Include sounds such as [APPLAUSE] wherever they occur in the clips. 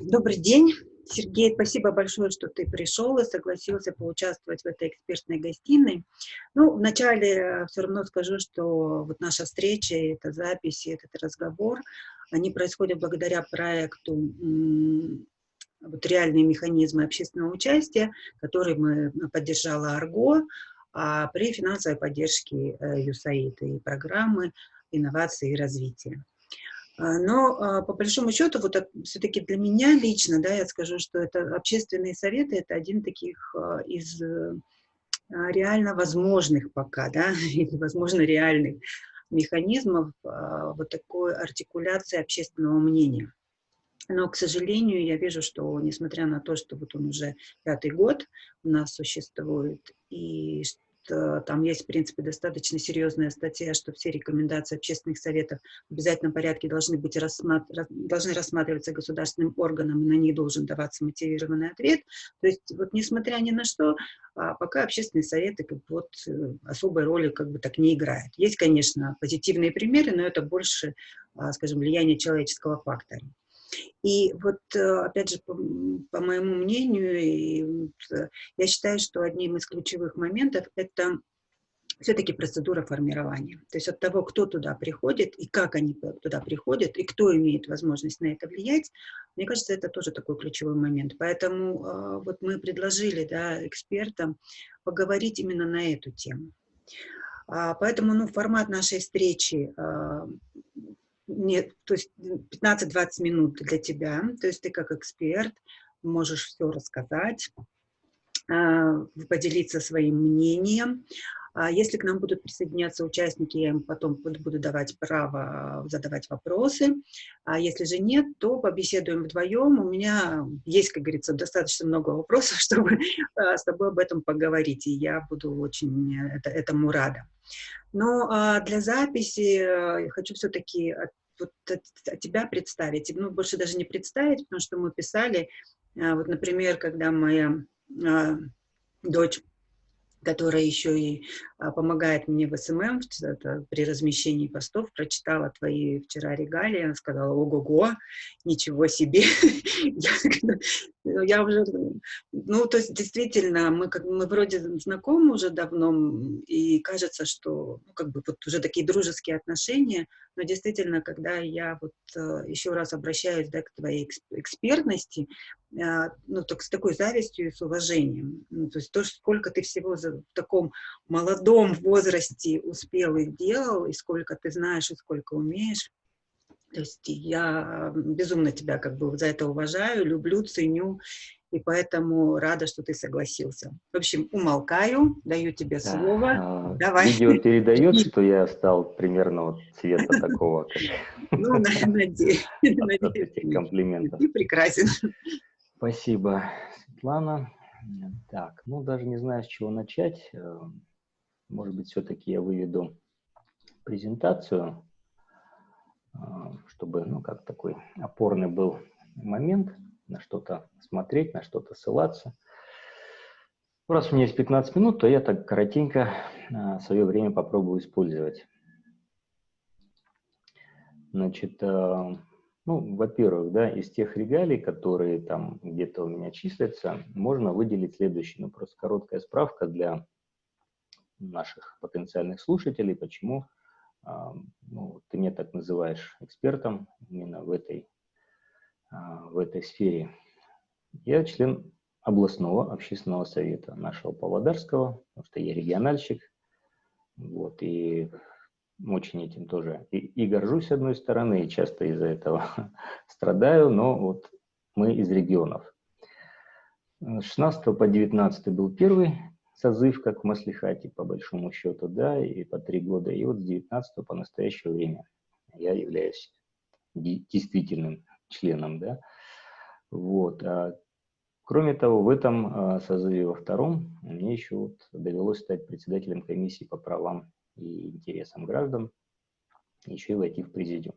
Добрый день, Сергей. Спасибо большое, что ты пришел и согласился поучаствовать в этой экспертной гостиной. Ну, вначале э, все равно скажу, что вот наша встреча, эта запись, этот разговор, они происходят благодаря проекту вот реальные механизмы общественного участия, который мы поддержала АРГО а при финансовой поддержке ЮСАИД и программы инновации и развития. А, но а, по большому счету, вот все-таки для меня лично, да, я скажу, что это общественные советы, это один таких а, из реально возможных пока, да, [LAUGHS] или, возможно, реальных механизмов вот такой артикуляции общественного мнения. Но, к сожалению, я вижу, что, несмотря на то, что вот он уже пятый год у нас существует, и Э, там есть, в принципе, достаточно серьезная статья, что все рекомендации общественных советов в обязательном порядке должны, быть рассматр... должны рассматриваться государственным органом, и на них должен даваться мотивированный ответ. То есть, вот несмотря ни на что, а пока общественные советы как бы, вот, э, особой роли как бы так не играют. Есть, конечно, позитивные примеры, но это больше, а, скажем, влияние человеческого фактора. И вот, э, опять же, по, по моему мнению, и, э, я считаю, что одним из ключевых моментов – это все-таки процедура формирования. То есть от того, кто туда приходит, и как они туда приходят, и кто имеет возможность на это влиять, мне кажется, это тоже такой ключевой момент. Поэтому э, вот мы предложили да, экспертам поговорить именно на эту тему. А, поэтому ну, формат нашей встречи а, нет, то есть 15-20 минут для тебя, то есть ты как эксперт можешь все рассказать, а, поделиться своим мнением. А если к нам будут присоединяться участники, я им потом буду давать право задавать вопросы. А если же нет, то побеседуем вдвоем. У меня есть, как говорится, достаточно много вопросов, [LAUGHS] чтобы с тобой об этом поговорить, и я буду очень этому рада. Но а, для записи э, хочу все-таки вот тебя представить. Ну, больше даже не представить, потому что мы писали, а, вот, например, когда моя а, дочь которая еще и а, помогает мне в SMM это, при размещении постов, прочитала твои вчера регалии, она сказала, ого-го, ничего себе. [LAUGHS] я, уже, ну, то есть действительно, мы, как, мы вроде знакомы уже давно, и кажется, что, ну, как бы вот уже такие дружеские отношения, но действительно, когда я вот э, еще раз обращаюсь да, к твоей экспертности, ну, так, с такой завистью и с уважением. Ну, то есть то, сколько ты всего за, в таком молодом возрасте успел и делал, и сколько ты знаешь, и сколько умеешь. То есть я безумно тебя как бы за это уважаю, люблю, ценю, и поэтому рада, что ты согласился. В общем, умолкаю, даю тебе слово. А, Давай. Видео передает, [LAUGHS] что я стал примерно вот цвета такого. Ну, надеюсь. [LAUGHS] Комплиментов. Ты прекрасен. Спасибо, Светлана. Так, ну даже не знаю, с чего начать. Э, может быть, все-таки я выведу презентацию, э, чтобы, ну, как такой опорный был момент, на что-то смотреть, на что-то ссылаться. Раз у меня есть 15 минут, то я так коротенько э, свое время попробую использовать. Значит, ну, во-первых, да, из тех регалий, которые там где-то у меня числятся, можно выделить следующее. Ну, просто короткая справка для наших потенциальных слушателей, почему э, ну, ты меня так называешь экспертом именно в этой, э, в этой сфере. Я член областного общественного совета нашего Павлодарского, потому что я региональщик. Вот, и очень этим тоже и, и горжусь, с одной стороны, и часто из-за этого [LAUGHS] страдаю, но вот мы из регионов. С 16 по 19 был первый созыв, как в Маслихате, по большому счету, да, и по три года. И вот с 19 по настоящее время я являюсь действительным членом, да. Вот. А, кроме того, в этом а, созыве во втором мне еще вот довелось стать председателем комиссии по правам и интересам граждан, еще и войти в президиум.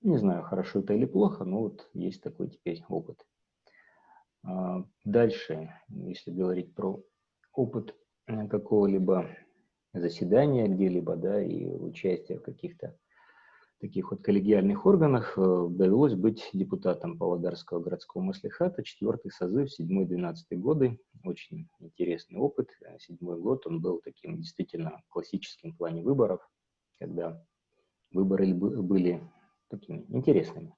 Не знаю, хорошо это или плохо, но вот есть такой теперь опыт. А, дальше, если говорить про опыт э, какого-либо заседания где-либо, да, и участия в каких-то таких вот коллегиальных органах довелось быть депутатом Павлодарского городского маслихата, четвертый созыв, 7-12 годы. Очень интересный опыт. Седьмой год он был таким действительно классическим в плане выборов, когда выборы были такими интересными.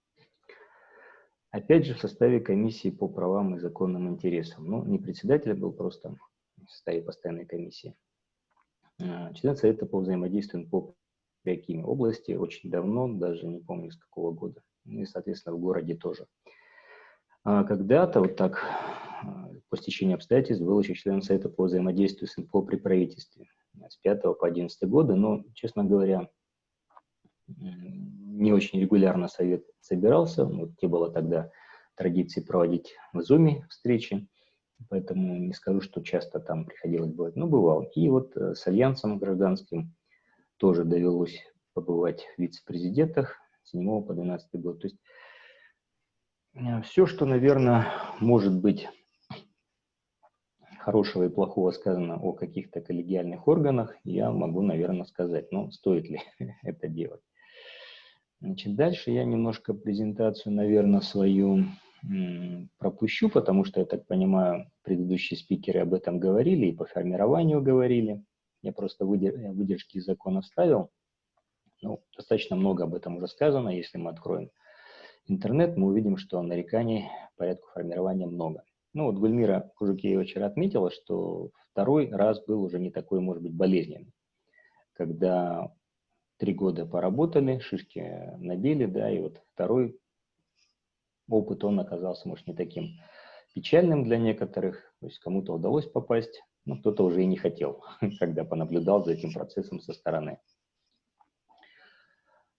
Опять же, в составе комиссии по правам и законным интересам. Ну, не председатель был, просто в составе постоянной комиссии. А, член Совета по взаимодействию по Приакиме области очень давно, даже не помню с какого года. Ну и, соответственно, в городе тоже. А когда-то вот так а, по стечению обстоятельств был еще член Совета по взаимодействию с НПО при правительстве с 5 по 11 года, но, честно говоря, не очень регулярно совет собирался. Вот не было тогда традиции проводить в Zoom встречи, поэтому не скажу, что часто там приходилось бывать, но бывал. И вот э, с Альянсом гражданским тоже довелось побывать в вице-президентах с 7 по 12 год. То есть э, все, что, наверное, может быть хорошего и плохого сказано о каких-то коллегиальных органах, я могу, наверное, сказать. Но стоит ли [LAUGHS] это делать? Значит, дальше я немножко презентацию, наверное, свою пропущу, потому что, я так понимаю, предыдущие спикеры об этом говорили и по формированию говорили. Я просто выдержки из закона вставил. Ну, достаточно много об этом уже сказано. Если мы откроем интернет, мы увидим, что нареканий по порядку формирования много. Ну вот Гульмира Кужукеева вчера отметила, что второй раз был уже не такой, может быть, болезненный, когда три года поработали, шишки набили, да, и вот второй опыт, он оказался, может, не таким печальным для некоторых, то есть кому-то удалось попасть, но кто-то уже и не хотел, [LAUGHS] когда понаблюдал за этим процессом со стороны.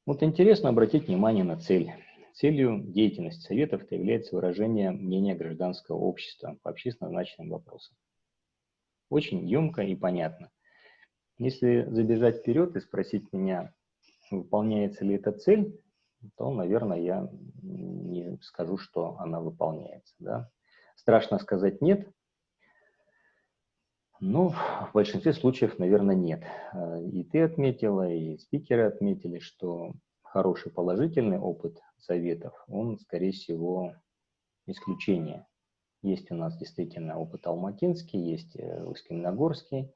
Вот интересно обратить внимание на цель. Целью деятельности Советов является выражение мнения гражданского общества по общественно значимым вопросам. Очень емко и понятно. Если забежать вперед и спросить меня, выполняется ли эта цель, то, наверное, я не скажу, что она выполняется. Да? Страшно сказать «нет», но в большинстве случаев, наверное, нет. И ты отметила, и спикеры отметили, что хороший положительный опыт советов, он, скорее всего, исключение. Есть у нас действительно опыт алматинский, есть э, Усть-Каменогорский,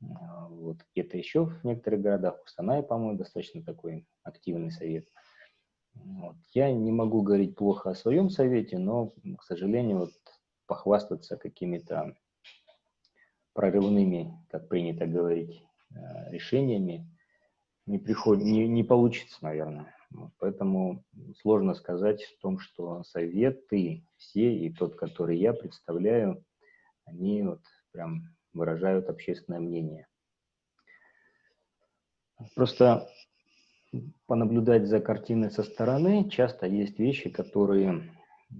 а, вот где-то еще в некоторых городах, в Устанае, по-моему, достаточно такой активный совет. Вот. Я не могу говорить плохо о своем совете, но, к сожалению, вот похвастаться какими-то прорывными, как принято говорить, э, решениями не, приход... не, не получится, наверное. Вот. Поэтому сложно сказать в том, что советы все, и тот, который я представляю, они вот прям выражают общественное мнение. Просто понаблюдать за картиной со стороны, часто есть вещи, которые,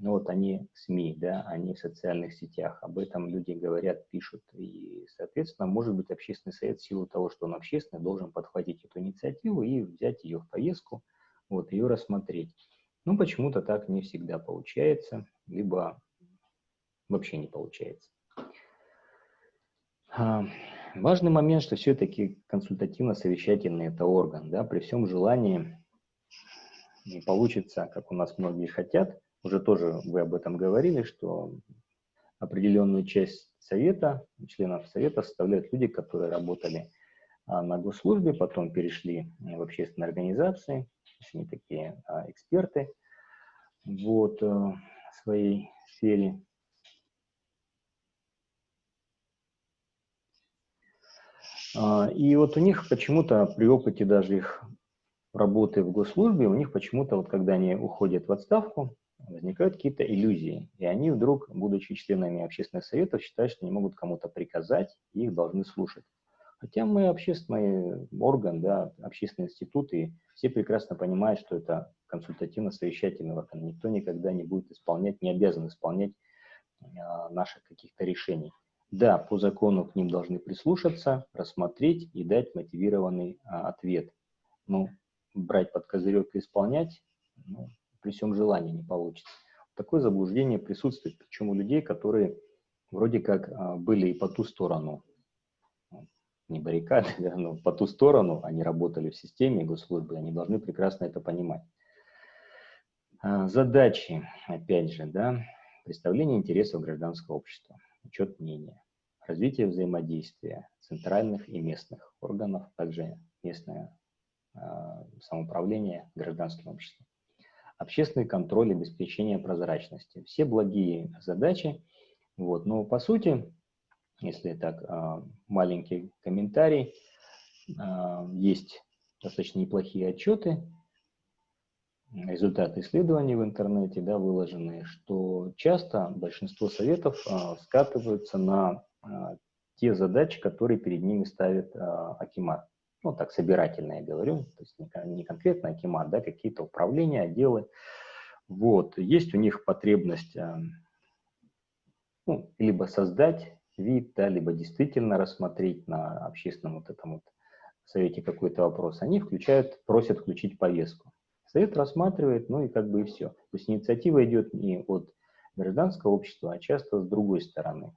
ну вот они в СМИ, да, они в социальных сетях, об этом люди говорят, пишут, и, соответственно, может быть, общественный совет в силу того, что он общественный, должен подхватить эту инициативу и взять ее в поездку, вот, ее рассмотреть. Ну, почему-то так не всегда получается, либо вообще не получается. А, важный момент, что все-таки консультативно-совещательный это орган, да, при всем желании не получится, как у нас многие хотят, уже тоже вы об этом говорили, что определенную часть совета, членов совета составляют люди, которые работали а, на госслужбе, потом перешли в общественные организации, они такие а, эксперты вот, э, в своей сфере. А, и вот у них почему-то при опыте даже их работы в госслужбе, у них почему-то вот когда они уходят в отставку, возникают какие-то иллюзии. И они вдруг, будучи членами общественных советов, считают, что не могут кому-то приказать, и их должны слушать. Хотя мы общественный орган, да, общественный институт, и все прекрасно понимают, что это консультативно-совещательный орган. Никто никогда не будет исполнять, не обязан исполнять а, наших каких-то решений. Да, по закону к ним должны прислушаться, рассмотреть и дать мотивированный а, ответ. Ну, брать под козырек и исполнять, ну, при всем желании не получится. Такое заблуждение присутствует, причем у людей, которые вроде как а, были и по ту сторону. не баррикады, [LAUGHS] но по ту сторону они работали в системе госслужбы, они должны прекрасно это понимать. А, задачи, опять же, да, представление интересов гражданского общества, учет мнения, развитие взаимодействия центральных и местных органов, также местное э, самоуправление гражданским обществом, общественный контроль обеспечение прозрачности. Все благие задачи, вот, но по сути, если так, э, маленький комментарий, э, есть достаточно неплохие отчеты, результаты исследований в интернете да, выложены, что часто большинство советов э, скатываются на те задачи, которые перед ними ставит Акимат. Ну, так, собирательно я говорю, то есть не, конкретно Акимат, да, какие-то управления, отделы. Вот, есть у них потребность э, ну, либо создать вид, да, либо действительно рассмотреть на общественном вот этом вот совете какой-то вопрос. Они включают, просят включить повестку. Совет рассматривает, ну и как бы и все. То есть инициатива идет не от гражданского общества, а часто с другой стороны,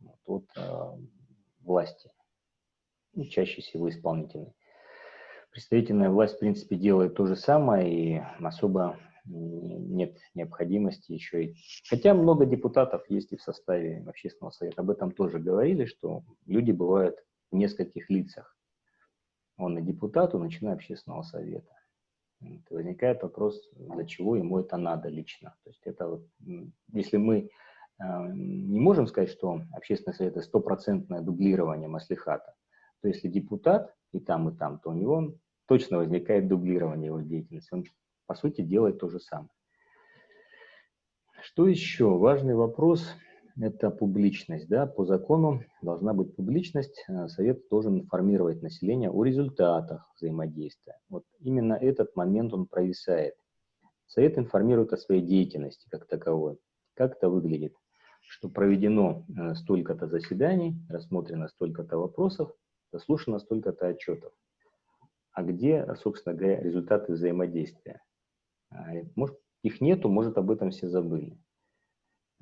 вот, от э, власти, и чаще всего исполнительной. Представительная власть, в принципе, делает то же самое, и особо нет необходимости еще и... Хотя много депутатов есть и в составе общественного совета. Об этом тоже говорили, что люди бывают в нескольких лицах. Он и депутат, он и член общественного совета возникает вопрос, для чего ему это надо лично. То есть это вот, если мы э, не можем сказать, что общественный совет это стопроцентное дублирование маслихата, то если депутат и там, и там, то у него точно возникает дублирование его деятельности. Он, по сути, делает то же самое. Что еще? Важный вопрос – это публичность. Да? По закону должна быть публичность. Э, совет должен информировать население о результатах взаимодействия. Вот именно этот момент он провисает. Совет информирует о своей деятельности как таковой. Как это выглядит? Что проведено э, столько-то заседаний, рассмотрено столько-то вопросов, заслушано столько-то отчетов. А где, собственно говоря, результаты взаимодействия? А, может, их нету, может, об этом все забыли.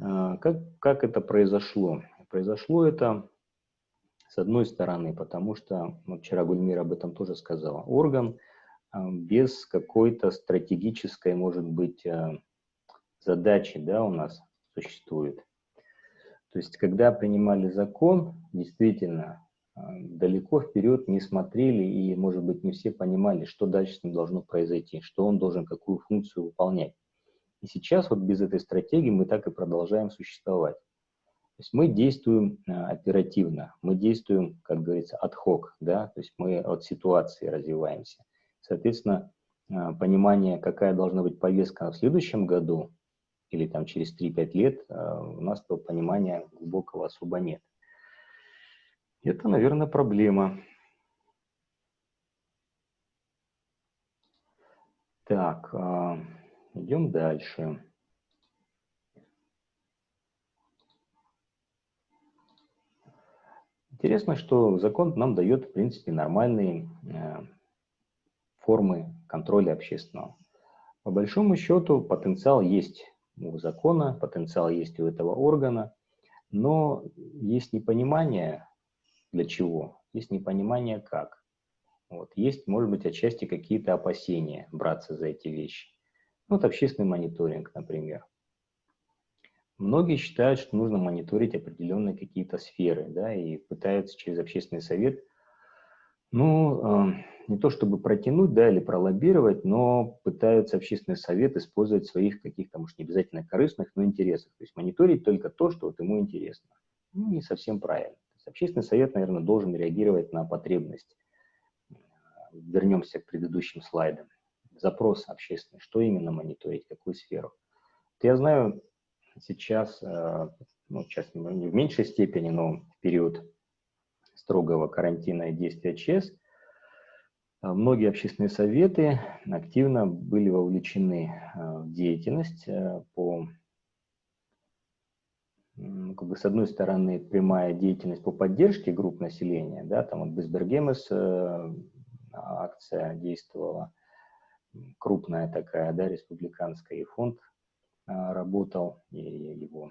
А, как, как это произошло? Произошло это, с одной стороны, потому что, ну, вчера Гульмира об этом тоже сказала, орган а, без какой-то стратегической, может быть, задачи да, у нас существует. То есть, когда принимали закон, действительно, далеко вперед не смотрели и, может быть, не все понимали, что дальше с ним должно произойти, что он должен какую функцию выполнять. И сейчас вот без этой стратегии мы так и продолжаем существовать. То есть мы действуем э, оперативно, мы действуем, как говорится, от хок, да, то есть мы от ситуации развиваемся. Соответственно, э, понимание, какая должна быть повестка в следующем году или там через 3-5 лет, э, у нас этого понимания глубокого особо нет. Это, наверное, проблема. Так, Идем дальше. Интересно, что закон нам дает, в принципе, нормальные э, формы контроля общественного. По большому счету потенциал есть у закона, потенциал есть у этого органа, но есть непонимание для чего, есть непонимание как. Вот. Есть, может быть, отчасти какие-то опасения браться за эти вещи. Вот общественный мониторинг, например. Многие считают, что нужно мониторить определенные какие-то сферы, да, и пытаются через общественный совет, ну, э, не то чтобы протянуть, да, или пролоббировать, но пытаются общественный совет использовать своих каких-то, может, не обязательно корыстных, но интересах. То есть мониторить только то, что вот ему интересно. Ну, не совсем правильно. Общественный совет, наверное, должен реагировать на потребность. Вернемся к предыдущим слайдам запрос общественный, что именно мониторить, какую сферу. я знаю сейчас, э, ну, сейчас не в меньшей степени, но в период строгого карантина и действия ЧС, э, многие общественные советы активно были вовлечены э, в деятельность по как бы с одной стороны прямая деятельность по поддержке групп населения, да, там вот Безбергемес акция действовала, крупная такая, да, республиканская, и фонд а, работал, и его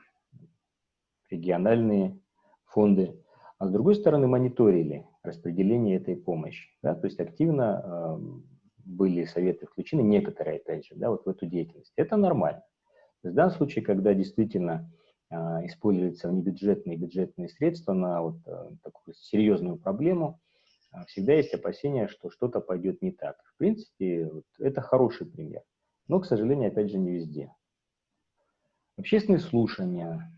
региональные фонды. А с другой стороны, мониторили распределения этой помощи. Да? То есть активно э, были советы включены, некоторые, опять же, да, вот в эту деятельность. Это нормально. В данном случае, когда действительно э, используются внебюджетные и бюджетные средства на вот, э, такую серьезную проблему, э, всегда есть опасения, что что-то пойдет не так. В принципе, вот, это хороший пример. Но, к сожалению, опять же, не везде. Общественные слушания.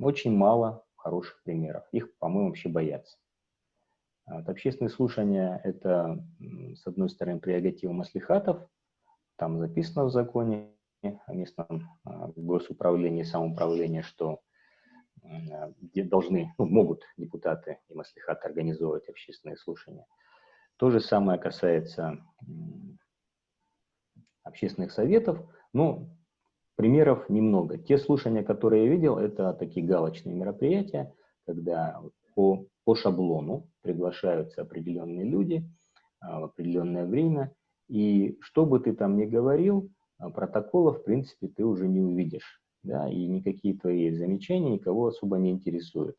Очень мало хороших примеров. Их, по-моему, вообще боятся. Вот общественные слушания – это, с одной стороны, прерогатива маслихатов, там записано в законе местном а, госуправлении и самоуправлении, что где должны, ну, могут депутаты и маслихаты организовывать общественные слушания. То же самое касается общественных советов, но примеров немного. Те слушания, которые я видел, это такие галочные мероприятия, когда по, по шаблону приглашаются определенные люди а, в определенное время, и что бы ты там ни говорил, а, протоколов, в принципе, ты уже не увидишь, да, и никакие твои замечания никого особо не интересуют.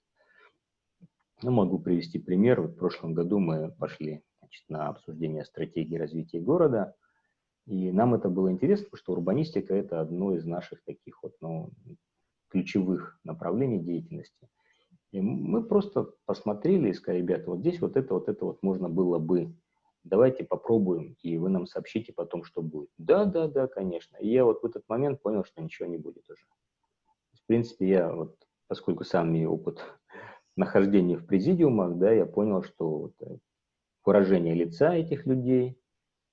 Ну, могу привести пример. Вот в прошлом году мы пошли значит, на обсуждение стратегии развития города, и нам это было интересно, потому что урбанистика – это одно из наших таких вот, ну, ключевых направлений деятельности. И мы просто посмотрели и сказали, ребята, вот здесь вот это, вот это вот можно было бы. Давайте попробуем, и вы нам сообщите потом, что будет. Да, да, да, конечно. И я вот в этот момент понял, что ничего не будет уже. В принципе, я вот, поскольку сам имею опыт [LAUGHS] нахождения в президиумах, да, я понял, что вот э, выражение лица этих людей,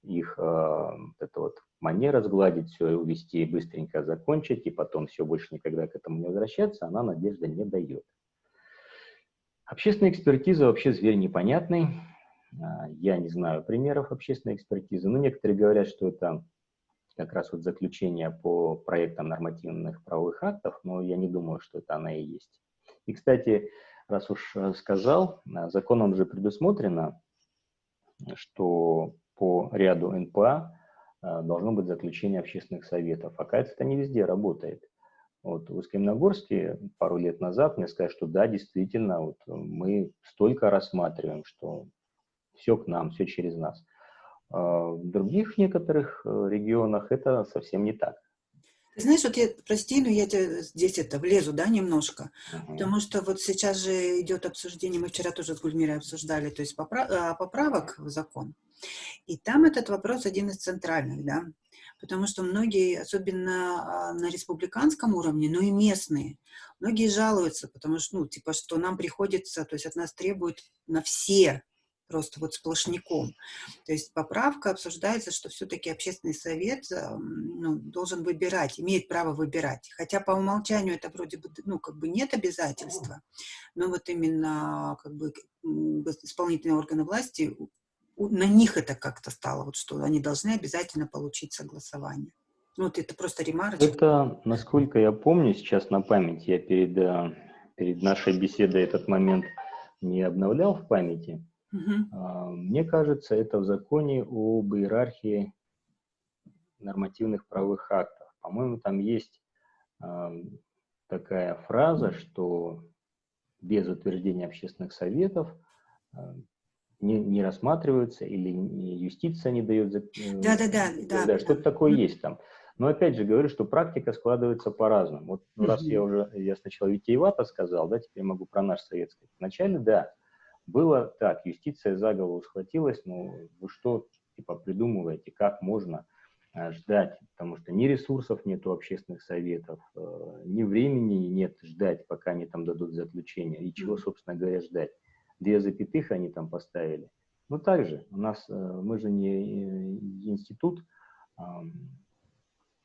их э, это вот манера сгладить все, увести, быстренько закончить, и потом все больше никогда к этому не возвращаться, она надежды не дает. Общественная экспертиза вообще зверь непонятный. А, я не знаю примеров общественной экспертизы, но некоторые говорят, что это как раз вот заключение по проектам нормативных правовых актов, но я не думаю, что это она и есть. И, кстати, раз уж э, сказал, а, законом же предусмотрено, что по ряду НПА а, должно быть заключение общественных советов. Оказывается, это не везде работает. Вот в Искаменогорске пару лет назад мне сказали, что да, действительно, вот мы столько рассматриваем, что все к нам, все через нас. А в других некоторых э, регионах это совсем не так. Ты знаешь, вот я, прости, но я тебе здесь это влезу, да, немножко, uh-huh. потому что вот сейчас же идет обсуждение, мы вчера тоже с Гульмирой обсуждали, то есть поправ, а, поправок в закон, и там этот вопрос один из центральных, да, потому что многие, особенно а, на республиканском уровне, но и местные, многие жалуются, потому что, ну, типа, что нам приходится, то есть от нас требуют на все просто вот сплошняком. То есть поправка обсуждается, что все-таки общественный совет ну, должен выбирать, имеет право выбирать. Хотя по умолчанию это вроде бы, ну, как бы нет обязательства, но вот именно как бы исполнительные органы власти, на них это как-то стало, вот что они должны обязательно получить согласование. Ну, вот это просто ремарочка. Это, насколько я помню, сейчас на память, я перед, э, перед нашей беседой этот момент не обновлял в памяти, Угу. Мне кажется, это в законе об иерархии нормативных правовых актов. По-моему, там есть такая фраза, что без утверждения общественных советов не, не рассматриваются или юстиция не дает... Да, да, да. да, да что-то такое есть там. Но опять же говорю, что практика складывается по-разному. Вот ну, раз я уже, я сначала витиевато сказал, да, теперь могу про наш советский. Вначале, да, было так, юстиция за голову схватилась, ну вы что типа придумываете, как можно э, ждать, потому что ни ресурсов нет у общественных советов, э, ни времени нет ждать, пока они там дадут заключение, и чего, собственно говоря, ждать. Две запятых они там поставили. Ну, также у нас, э, мы же не институт,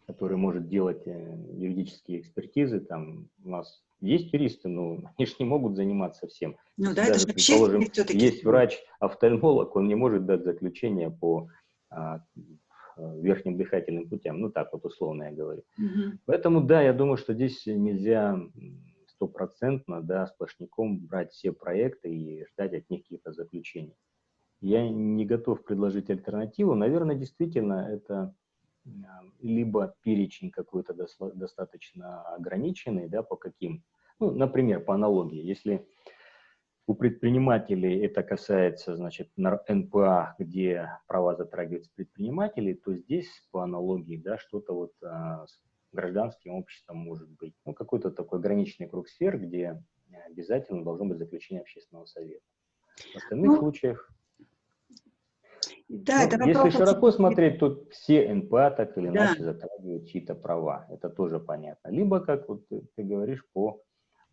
который может делать юридические экспертизы, там у нас есть юристы, но [LAUGHS] они же не могут заниматься всем. Ну да, Даже, это же предположим, есть врач-офтальмолог, он не может дать заключение по а, верхним дыхательным путям, ну так вот условно я говорю. Угу. Поэтому да, я думаю, что здесь нельзя стопроцентно, да, сплошняком брать все проекты и ждать от них каких-то заключений. Я не готов предложить альтернативу. Наверное, действительно, это либо перечень какой-то достаточно ограниченный, да, по каким, ну, например, по аналогии, если У предпринимателей это касается, значит, НПА, где права затрагиваются предпринимателей, то здесь по аналогии, да, что-то вот а, с гражданским обществом может быть. Ну, какой-то такой ограниченный круг сфер, где обязательно должно быть заключение общественного совета. В остальных ну, случаях да, ну, это если широко смотреть, то все НПА так или да. иначе затрагивают чьи-то права. Это тоже понятно. Либо, как вот ты, ты говоришь, по,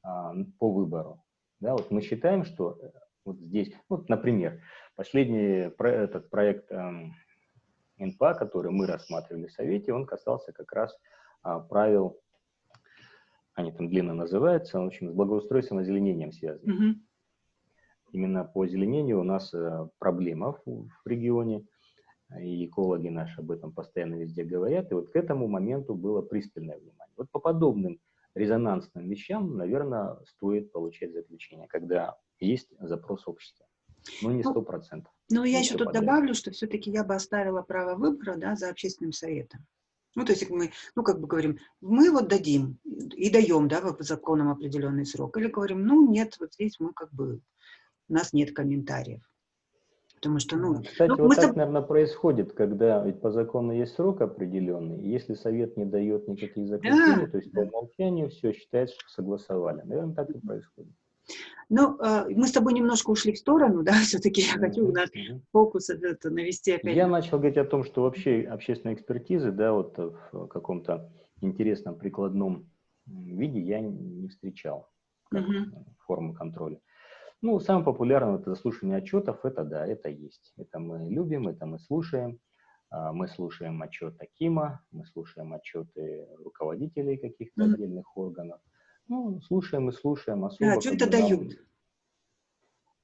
а, по выбору. Да, вот мы считаем, что э, вот здесь, вот, например, последний про, этот проект эм, НПА, который мы рассматривали в Совете, он касался как раз а, правил, они там длинно называются, в общем, с благоустройством и озеленением связаны. Mm -hmm. Именно по озеленению у нас э, проблема в, регионе, и экологи наши об этом постоянно везде говорят, и вот к этому моменту было пристальное внимание. Вот по подобным резонансным вещам, наверное, стоит получать заключение, когда есть запрос общества. Но не ну, сто процентов. Ну, я еще тут подряд. добавлю, что все-таки я бы оставила право выбора да, за общественным советом. Ну, то есть мы, ну, как бы говорим, мы вот дадим и даем, да, по законам определенный срок. Или говорим, ну, нет, вот здесь мы как бы, у нас нет комментариев. Потому что, ну... Кстати, ну, вот так, соб... наверное, происходит, когда ведь по закону есть срок определенный, и если совет не дает никаких заключений, да. то есть по умолчанию все считается, что согласовали. Наверное, так и происходит. Ну, а, мы с тобой немножко ушли в сторону, [LAUGHS] да, все-таки я хочу у нас фокус это навести опять. Я начал говорить о том, что вообще общественные экспертизы, да, вот в каком-то интересном прикладном виде я не встречал как угу. форму контроля. Ну, самое популярное это заслушивание отчетов, это да, это есть. Это мы любим, это мы слушаем. А, мы слушаем отчет Акима, мы слушаем отчеты руководителей каких-то mm -hmm. отдельных органов. Ну, слушаем и слушаем. Особо, а, что это дают?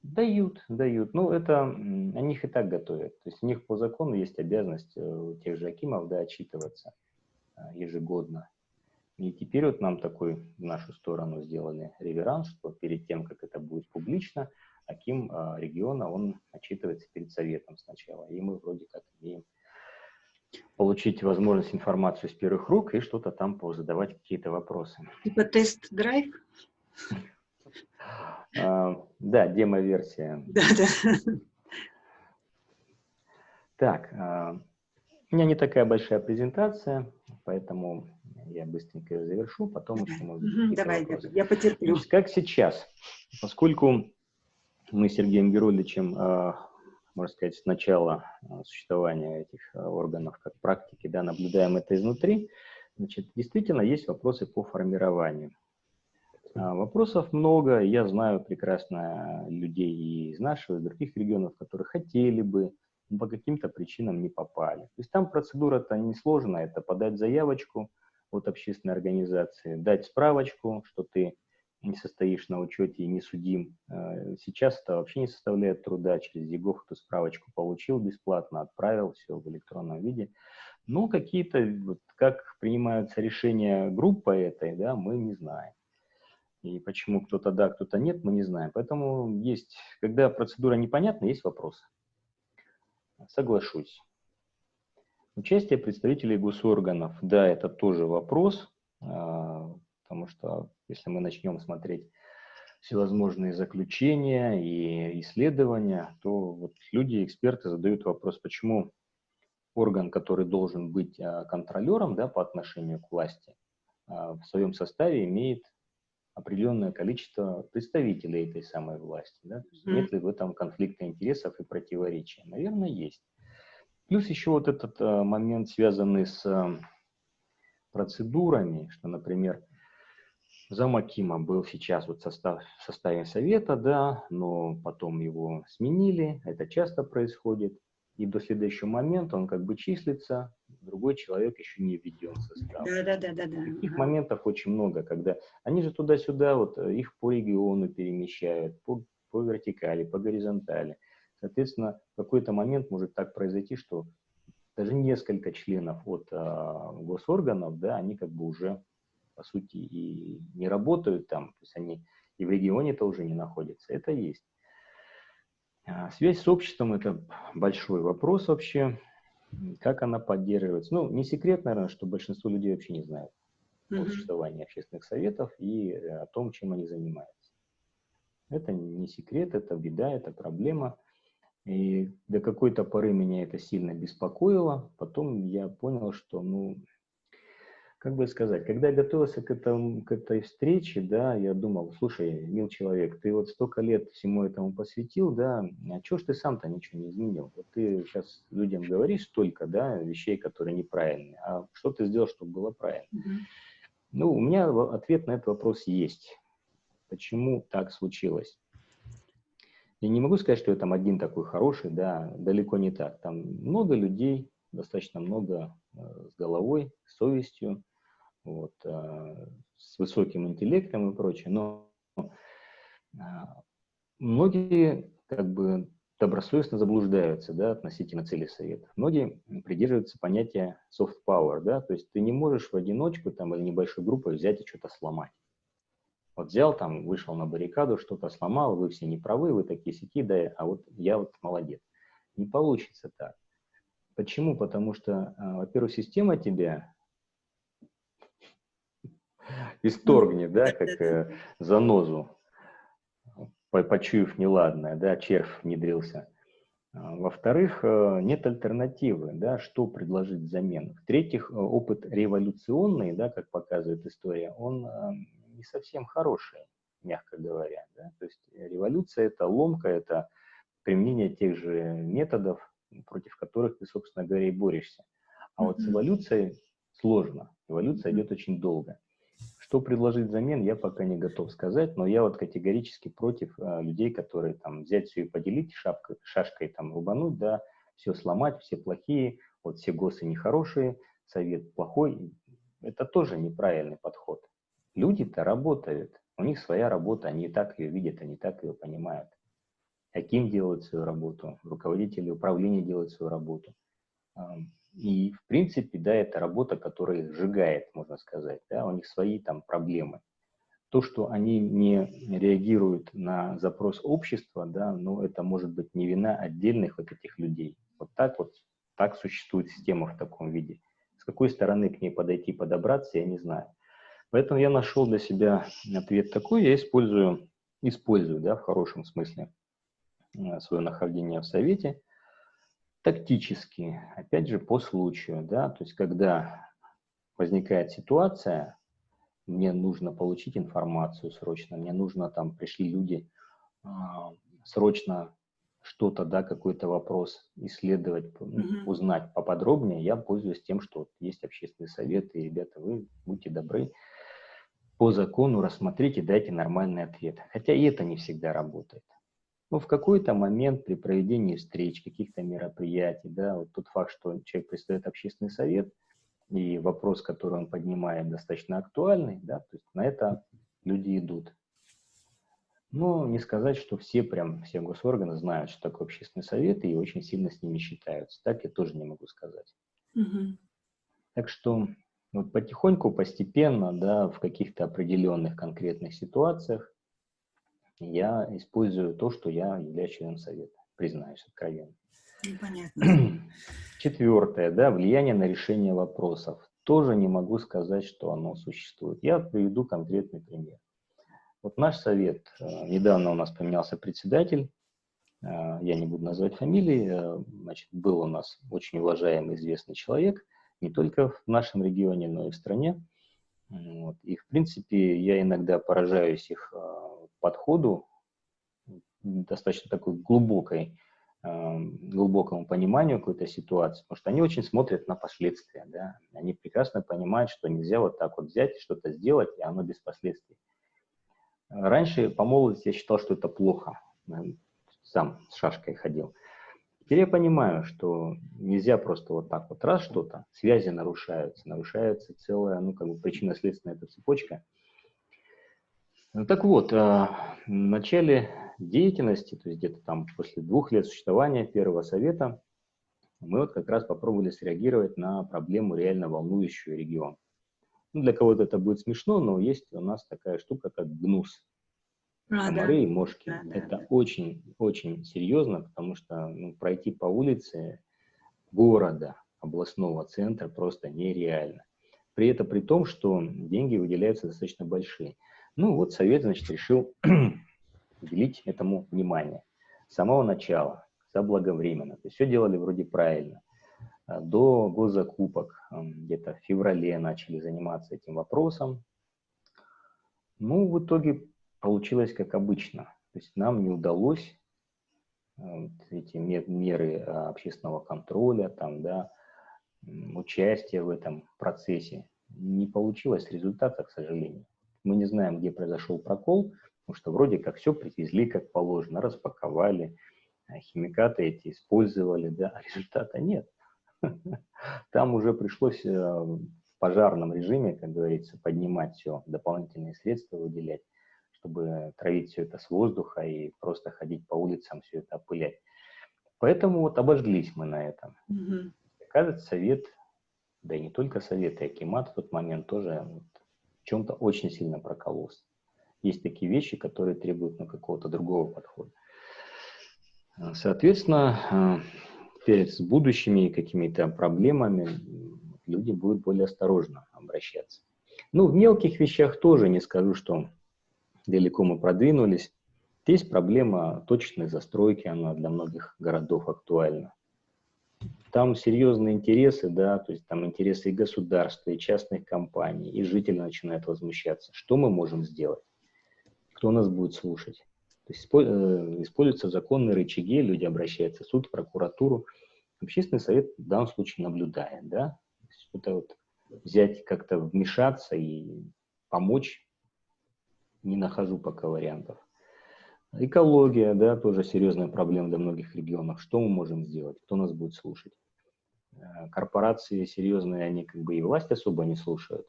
Дают, дают. Ну, это они их и так готовят. То есть у них по закону есть обязанность э, у тех же Акимов да, отчитываться а, ежегодно. И теперь вот нам такой в нашу сторону сделали реверанс, что перед тем, как это будет публично, Аким э, региона, он отчитывается перед советом сначала. И мы вроде как имеем получить возможность информацию с первых рук и что-то там позадавать какие-то вопросы. Типа тест-драйв? А, да, демо-версия. Да, да. Так, а, у меня не такая большая презентация, поэтому я быстренько ее завершу, потом еще может Давай, вопросы. я потерплю. Значит, как сейчас, поскольку мы с Сергеем Герольевичем, а, можно сказать, с начала а, существования этих а, органов как практики, да, наблюдаем это изнутри, значит, действительно есть вопросы по формированию. Вопросов много, я знаю прекрасно людей и из нашего, и из других регионов, которые хотели бы, но по каким-то причинам не попали. То есть там процедура-то несложная, это подать заявочку, от общественной организации, дать справочку, что ты не состоишь на учете и не судим. Э, сейчас это вообще не составляет труда. Через ЕГОВ эту справочку получил бесплатно, отправил, все в электронном виде. Но какие-то, вот, как принимаются решения группы этой, да, мы не знаем. И почему кто-то да, кто-то нет, мы не знаем. Поэтому есть, когда процедура непонятна, есть вопросы. Соглашусь. Участие представителей госорганов, да, это тоже вопрос, а, потому что если мы начнем смотреть всевозможные заключения и исследования, то вот люди, эксперты задают вопрос, почему орган, который должен быть а, контролером да, по отношению к власти, а, в своем составе имеет определенное количество представителей этой самой власти. Да? То есть нет ли в этом конфликта интересов и противоречия? Наверное, есть. Плюс еще вот этот э, момент, связанный с э, процедурами, что, например, Замакима был сейчас вот состав, в составе совета, да, но потом его сменили, это часто происходит, и до следующего момента он как бы числится, другой человек еще не введен в состав. Да, да, да, да, да. Таких ага. моментов очень много, когда они же туда-сюда, вот э, их по региону перемещают, по, по вертикали, по горизонтали. Соответственно, в какой-то момент может так произойти, что даже несколько членов от а, госорганов, да, они как бы уже, по сути, и не работают там, то есть они и в регионе-то уже не находятся. Это есть. А, связь с обществом – это большой вопрос вообще. Как она поддерживается? Ну, не секрет, наверное, что большинство людей вообще не знают mm -hmm. о существовании общественных советов и э, о том, чем они занимаются. Это не секрет, это беда, это проблема. И до какой-то поры меня это сильно беспокоило. Потом я понял, что, ну, как бы сказать, когда я готовился к, этому, к этой встрече, да, я думал, слушай, мил человек, ты вот столько лет всему этому посвятил, да, а чего ж ты сам-то ничего не изменил? Вот ты сейчас людям говоришь столько, да, вещей, которые неправильные, а что ты сделал, чтобы было правильно? Mm-hmm. Ну, у меня ответ на этот вопрос есть. Почему так случилось? Я не могу сказать, что я там один такой хороший, да, далеко не так. Там много людей, достаточно много э, с головой, с совестью, вот, э, с высоким интеллектом и прочее, но э, многие как бы добросовестно заблуждаются да, относительно цели совета. Многие придерживаются понятия soft power, да, то есть ты не можешь в одиночку там, или небольшой группой взять и что-то сломать. Вот взял там, вышел на баррикаду, что-то сломал, вы все не правы, вы такие сики, да, а вот я вот молодец. Не получится так. Почему? Потому что, э, во-первых, система тебя [LAUGHS] исторгнет, да, как э, занозу, почуяв неладное, да, червь внедрился. А, во-вторых, э, нет альтернативы, да, что предложить взамен. В-третьих, э, опыт революционный, да, как показывает история, он не совсем хороший, мягко говоря. Да. То есть революция – это ломка, это применение тех же методов, против которых ты, собственно говоря, и борешься. А вот с эволюцией сложно. Эволюция идет очень долго. Что предложить взамен, я пока не готов сказать, но я вот категорически против а, людей, которые там взять все и поделить, шапкой, шашкой там рубануть, да, все сломать, все плохие, вот все госы нехорошие, совет плохой. Это тоже неправильный подход. Люди-то работают, у них своя работа, они так ее видят, они так ее понимают. Аким делает свою работу, руководители управления делают свою работу. И, в принципе, да, это работа, которая их сжигает, можно сказать, да, у них свои там проблемы. То, что они не реагируют на запрос общества, да, ну, это может быть не вина отдельных вот этих людей. Вот так вот, так существует система в таком виде. С какой стороны к ней подойти, подобраться, я не знаю. Поэтому я нашел для себя ответ такой, я использую, использую, да, в хорошем смысле, э, свое нахождение в Совете – тактически, опять же, по случаю, да, то есть когда возникает ситуация, мне нужно получить информацию срочно, мне нужно, там, пришли люди, э, срочно что-то, да, какой-то вопрос исследовать, mm-hmm. узнать поподробнее, я пользуюсь тем, что есть общественный совет, и, ребята, вы будьте добры, по закону рассмотрите, дайте нормальный ответ. Хотя и это не всегда работает. Но ну, в какой-то момент при проведении встреч, каких-то мероприятий, да, вот тот факт, что человек представляет общественный совет, и вопрос, который он поднимает, достаточно актуальный, да, то есть на это люди идут. Но не сказать, что все прям, все госорганы знают, что такое общественный совет, и очень сильно с ними считаются. Так я тоже не могу сказать. Угу. Так что вот потихоньку, постепенно, да, в каких-то определенных конкретных ситуациях я использую то, что я являюсь членом совета, признаюсь откровенно. Понятно. [CLEARS THROAT] Четвертое, да, влияние на решение вопросов. Тоже не могу сказать, что оно существует. Я приведу конкретный пример. Вот наш совет, э, недавно у нас поменялся председатель, э, я не буду называть фамилии, э, значит, был у нас очень уважаемый, известный человек, не только в нашем регионе, но и в стране. Вот. И, в принципе, я иногда поражаюсь их подходу, достаточно такой глубокой, эм, глубокому пониманию какой-то ситуации, потому что они очень смотрят на последствия, да, они прекрасно понимают, что нельзя вот так вот взять и что-то сделать, и оно без последствий. Раньше по молодости я считал, что это плохо, сам с шашкой ходил. Теперь я понимаю, что нельзя просто вот так вот раз что-то, связи нарушаются, нарушается целая, ну, как бы причинно-следственная эта цепочка – ну, так вот, а, в начале деятельности, то есть где-то там после двух лет существования первого совета, мы вот как раз попробовали среагировать на проблему, реально волнующую регион. Ну, для кого-то это будет смешно, но есть у нас такая штука, как ГНУС. А, Комары да. и мошки. Да, да, это очень-очень да. серьезно, потому что ну, пройти по улице города, областного центра просто нереально. При этом при том, что деньги выделяются достаточно большие. Ну вот совет, значит, решил [CLEARS THROAT] уделить этому внимание. С самого начала, заблаговременно. То есть все делали вроде правильно. А до госзакупок, где-то в феврале начали заниматься этим вопросом. Ну, в итоге получилось как обычно. То есть нам не удалось эти меры а, общественного контроля, там, да, участия в этом процессе. Не получилось результата, к сожалению. Мы не знаем, где произошел прокол, потому что вроде как все привезли как положено, распаковали, а химикаты эти использовали, да, а результата нет. [LAUGHS] Там уже пришлось э, в пожарном режиме, как говорится, поднимать все, дополнительные средства выделять, чтобы травить все это с воздуха и просто ходить по улицам, все это опылять. Поэтому вот обожглись мы на этом. Угу. Кажется, совет, да и не только совет, и Акимат в тот момент тоже в чем-то очень сильно прокололся. Есть такие вещи, которые требуют ну, какого-то другого подхода. Соответственно, э, перед будущими какими-то проблемами люди будут более осторожно обращаться. Ну, в мелких вещах тоже не скажу, что далеко мы продвинулись. Есть проблема точечной застройки, она для многих городов актуальна. Там серьезные интересы, да, то есть там интересы и государства, и частных компаний, и жители начинают возмущаться. Что мы можем сделать? Кто нас будет слушать? То есть э, используются законные рычаги, люди обращаются в суд, в прокуратуру. Общественный совет в данном случае наблюдает, да, что-то вот взять, как-то вмешаться и помочь, не нахожу пока вариантов. Экология, да, тоже серьезная проблема для многих регионов. Что мы можем сделать? Кто нас будет слушать? Э, корпорации серьезные, они как бы и власть особо не слушают,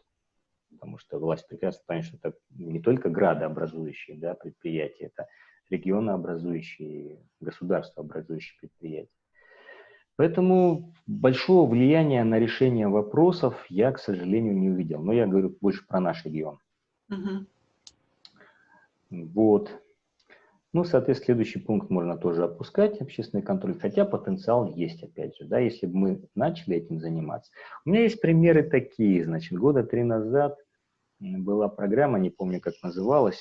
потому что власть прекрасно понимает, что это не только градообразующие да, предприятия, это регионообразующие, государствообразующие предприятия. Поэтому большого влияния на решение вопросов я, к сожалению, не увидел. Но я говорю больше про наш регион. Угу. Вот. Ну, соответственно, следующий пункт можно тоже опускать, общественный контроль, хотя потенциал есть, опять же, да, если бы мы начали этим заниматься. У меня есть примеры такие, значит, года три назад была программа, не помню, как называлась,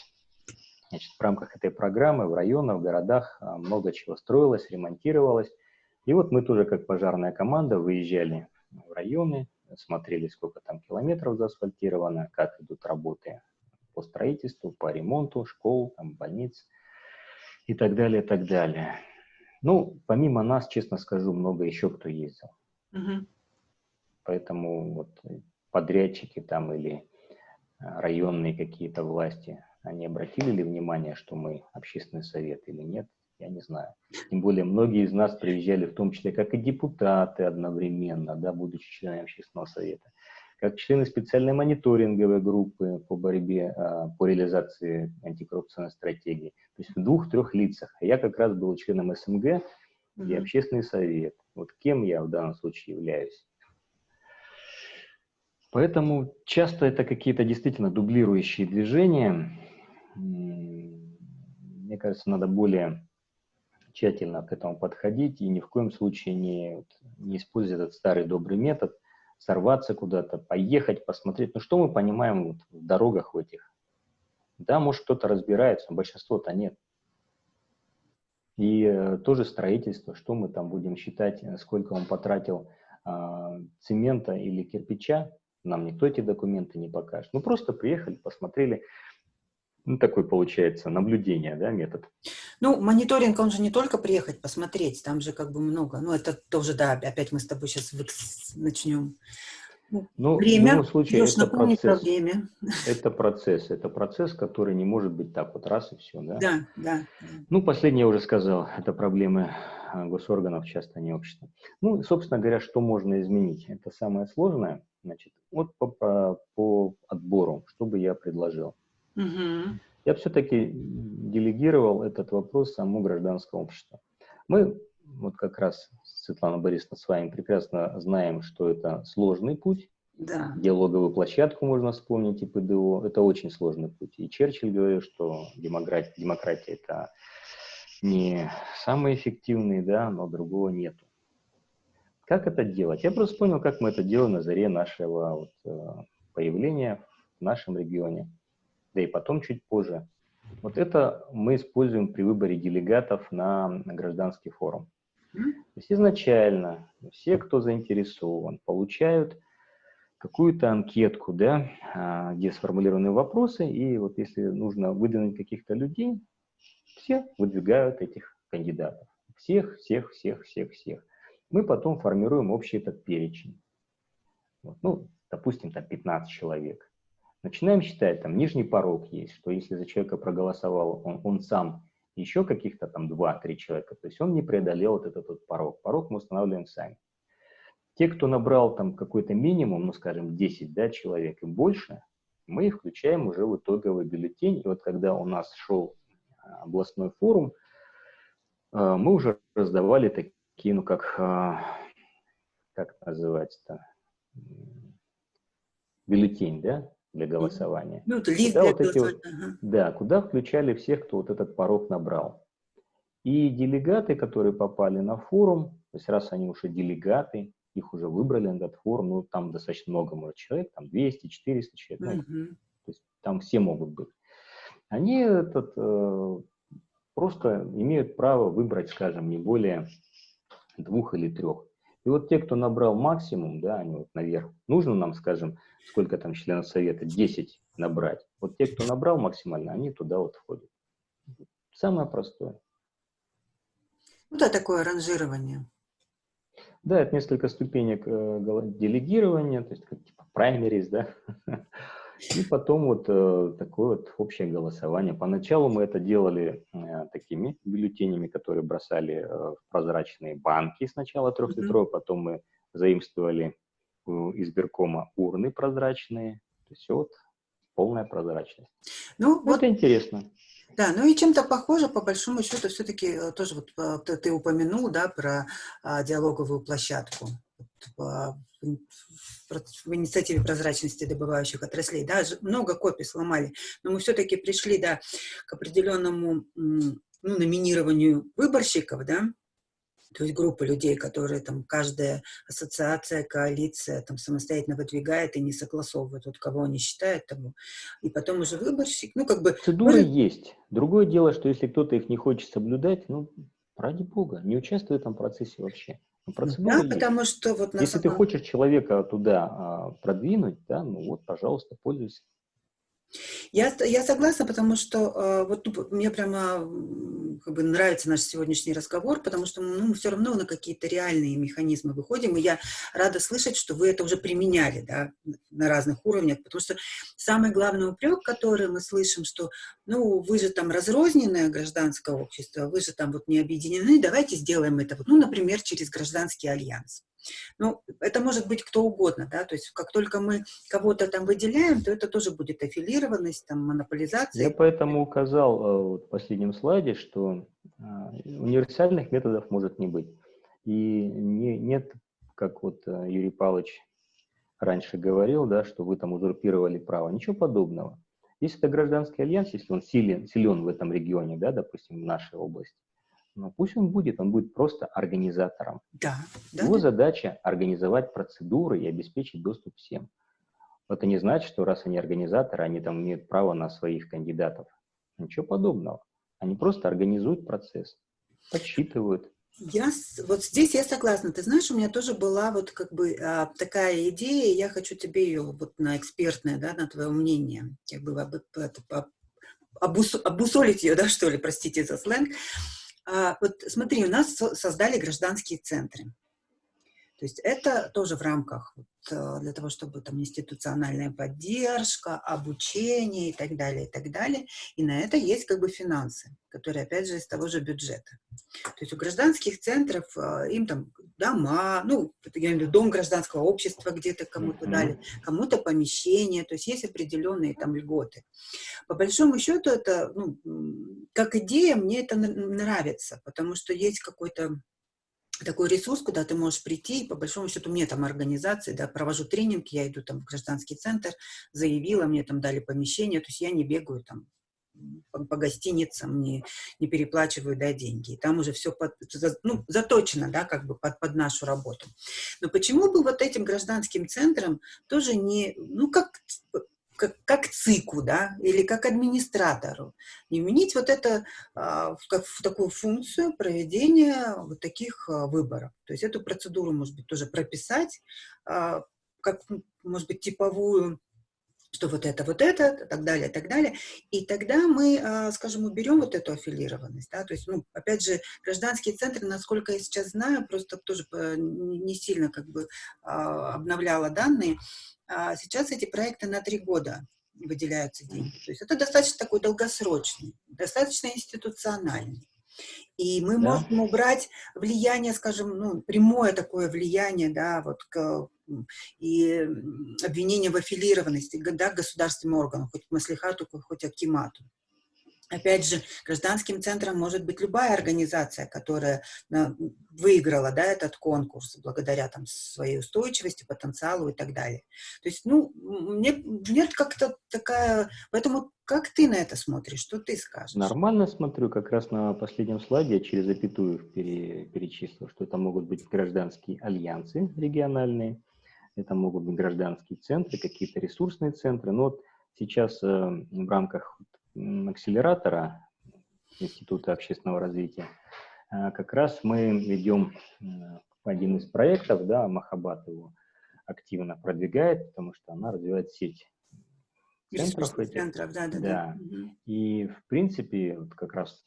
значит, в рамках этой программы в районах, в городах а, много чего строилось, ремонтировалось, и вот мы тоже как пожарная команда выезжали в районы, смотрели, сколько там километров заасфальтировано, как идут работы по строительству, по ремонту школ, там, больниц и так далее, и так далее. Ну, помимо нас, честно скажу, много еще кто ездил. Угу. Поэтому вот подрядчики там или а, районные какие-то власти, они обратили ли внимание, что мы общественный совет или нет, я не знаю. Тем более многие из нас приезжали, в том числе как и депутаты одновременно, да, будучи членами общественного совета как члены специальной мониторинговой группы по борьбе, а, по реализации антикоррупционной стратегии. То есть в двух-трех лицах. Я как раз был членом СМГ, где общественный совет. Вот кем я в данном случае являюсь. Поэтому часто это какие-то действительно дублирующие движения. Мне кажется, надо более тщательно к этому подходить и ни в коем случае не, не использовать этот старый добрый метод сорваться куда-то, поехать, посмотреть. Ну, что мы понимаем вот в дорогах в этих? Да, может, кто-то разбирается, но большинство-то нет. И э, тоже строительство, что мы там будем считать, э, сколько он потратил э, цемента или кирпича, нам никто эти документы не покажет. Ну, просто приехали, посмотрели, ну, такой получается наблюдение, да, метод. Ну, мониторинг, он же не только приехать посмотреть, там же как бы много. Ну, это тоже, да, опять мы с тобой сейчас начнем. Ну, ну время, в любом случае, это процесс, время. это процесс, это процесс, который не может быть так вот раз и все, да? Да, да. Ну, последнее я уже сказал, это проблемы а, госорганов, часто не общества. Ну, собственно говоря, что можно изменить? Это самое сложное, значит, вот по, по, по отбору, что бы я предложил. Угу. Я все-таки делегировал этот вопрос самому гражданскому обществу. Мы вот как раз, Светлана Борисовна, с вами прекрасно знаем, что это сложный путь. Да. Диалоговую площадку можно вспомнить и ПДО. Это очень сложный путь. И Черчилль говорил, что демократия, демократия это не самый эффективный, да, но другого нету. Как это делать? Я просто понял, как мы это делаем на заре нашего вот, э, появления в нашем регионе да и потом чуть позже. Вот это мы используем при выборе делегатов на, гражданский форум. То есть изначально все, кто заинтересован, получают какую-то анкетку, да, а, где сформулированы вопросы, и вот если нужно выдвинуть каких-то людей, все выдвигают этих кандидатов. Всех, всех, всех, всех, всех. Мы потом формируем общий этот перечень. Вот, ну, допустим, там 15 человек. Начинаем считать, там нижний порог есть, что если за человека проголосовал он, он сам, еще каких-то там 2-3 человека, то есть он не преодолел вот этот вот порог. Порог мы устанавливаем сами. Те, кто набрал там какой-то минимум, ну, скажем, 10 да, человек и больше, мы их включаем уже в итоговый бюллетень. И вот когда у нас шел а, областной форум, а, мы уже раздавали такие, ну, как, а, как называется-то, бюллетень, да, для голосования. Ну, это лист для вот голосования. Вот, ага. Да, куда включали всех, кто вот этот порог набрал. И делегаты, которые попали на форум, то есть раз они уже делегаты, их уже выбрали на этот форум, ну, там достаточно много, может, человек, там 200, 400 человек, ну, то есть там все могут быть. Они этот, э, просто имеют право выбрать, скажем, не более двух или трех. И вот те, кто набрал максимум, да, они вот наверх, нужно нам, скажем, сколько там членов совета, 10 набрать. Вот те, кто набрал максимально, они туда вот входят. Самое простое. Ну да, такое ранжирование. Да, это несколько ступенек э, делегирования, то есть как типа праймерис, да. [LAUGHS] И потом вот э, такое вот общее голосование. Поначалу мы это делали э, такими бюллетенями, которые бросали э, в прозрачные банки сначала трехлитровые, mm -hmm. потом мы заимствовали э, избиркома урны прозрачные. То есть вот полная прозрачность. Ну, это вот... интересно. Да, ну и чем-то похоже, по большому счету, все-таки э, тоже вот э, ты упомянул, да, про а, диалоговую площадку в, инициативе прозрачности добывающих отраслей, да, много копий сломали, но мы все-таки пришли, да, к определенному, ну, номинированию выборщиков, да, то есть группа людей, которые там каждая ассоциация, коалиция там самостоятельно выдвигает и не согласовывает, вот кого они считают того. И потом уже выборщик, ну как бы... Процедуры может... есть. Другое дело, что если кто-то их не хочет соблюдать, ну, ради бога, не участвуй в этом процессе вообще. Ну, да, есть. потому что вот... Если самом... ты хочешь человека туда а, продвинуть, да, ну вот, пожалуйста, пользуйся. Я, я согласна, потому что э, вот ну, мне прямо как бы нравится наш сегодняшний разговор, потому что ну, мы все равно на какие-то реальные механизмы выходим, и я рада слышать, что вы это уже применяли да, на разных уровнях, потому что самый главный упрек, который мы слышим, что ну вы же там разрозненное гражданское общество, вы же там вот не объединены, давайте сделаем это, вот, ну, например, через гражданский альянс. Ну, это может быть кто угодно, да, то есть как только мы кого-то там выделяем, то это тоже будет аффилированность, там, монополизация. Я поэтому указал э, вот, в последнем слайде, что а, универсальных методов может не быть. И не, нет, как вот э, Юрий Павлович раньше говорил, да, что вы там узурпировали право. Ничего подобного. Если это гражданский альянс, если он силен, силен в этом регионе, да, допустим, в нашей области, но пусть он будет, он будет просто организатором. Да, Его да. задача организовать процедуры и обеспечить доступ всем. Это не значит, что раз они организаторы, они там имеют право на своих кандидатов. Ничего подобного. Они просто организуют процесс, подсчитывают. Я, вот здесь я согласна. Ты знаешь, у меня тоже была вот как бы а, такая идея, я хочу тебе ее вот на экспертное, да, на твое мнение, как бы об, об, обус, обусолить ее, да, что ли, простите за сленг. А, вот смотри, у нас создали гражданские центры. То есть это тоже в рамках вот, э, для того, чтобы там институциональная поддержка, обучение и так далее, и так далее. И на это есть как бы финансы, которые, опять же, из того же бюджета. То есть у гражданских центров э, им там дома, ну, я имею в виду дом гражданского общества где-то кому-то дали, кому-то помещение, то есть есть определенные там льготы. По большому счету это, ну, как идея, мне это нравится, потому что есть какой-то такой ресурс, куда ты можешь прийти, и по большому счету мне там организации, да, провожу тренинг, я иду там в гражданский центр, заявила, мне там дали помещение, то есть я не бегаю там по, по гостиницам, не, не переплачиваю, да, деньги. И там уже все под, ну, заточено, да, как бы под, под нашу работу. Но почему бы вот этим гражданским центрам тоже не, ну, как как, как ЦИКу, да, или как администратору, и вменить вот это а, в, как, в такую функцию проведения вот таких а, выборов. То есть эту процедуру, может быть, тоже прописать, а, как, может быть, типовую, что вот это, вот это, так далее, так далее. И тогда мы, а, скажем, уберем вот эту аффилированность. Да? То есть, ну, опять же, гражданские центры, насколько я сейчас знаю, просто тоже не сильно как бы а, обновляла данные, а сейчас эти проекты на три года выделяются деньги. То есть это достаточно такой долгосрочный, достаточно институциональный. И мы да. можем убрать влияние, скажем, ну, прямое такое влияние, да, вот к, и обвинение в аффилированности, да, государственным органам, хоть к Маслихату, хоть Акимату. Опять же, гражданским центром может быть любая организация, которая э, выиграла да, этот конкурс благодаря там, своей устойчивости, потенциалу и так далее. То есть, ну, мне, нет как-то такая... Поэтому как ты на это смотришь? Что ты скажешь? Нормально смотрю. Как раз на последнем слайде я через запятую пере, перечислил, что это могут быть гражданские альянсы региональные, это могут быть гражданские центры, какие-то ресурсные центры. Но вот сейчас э, в рамках акселератора Института общественного развития, а, как раз мы ведем э, один из проектов, да, Махабат его активно продвигает, потому что она развивает сеть центров. Этих. центров да, да, да. да. И, в принципе, вот как раз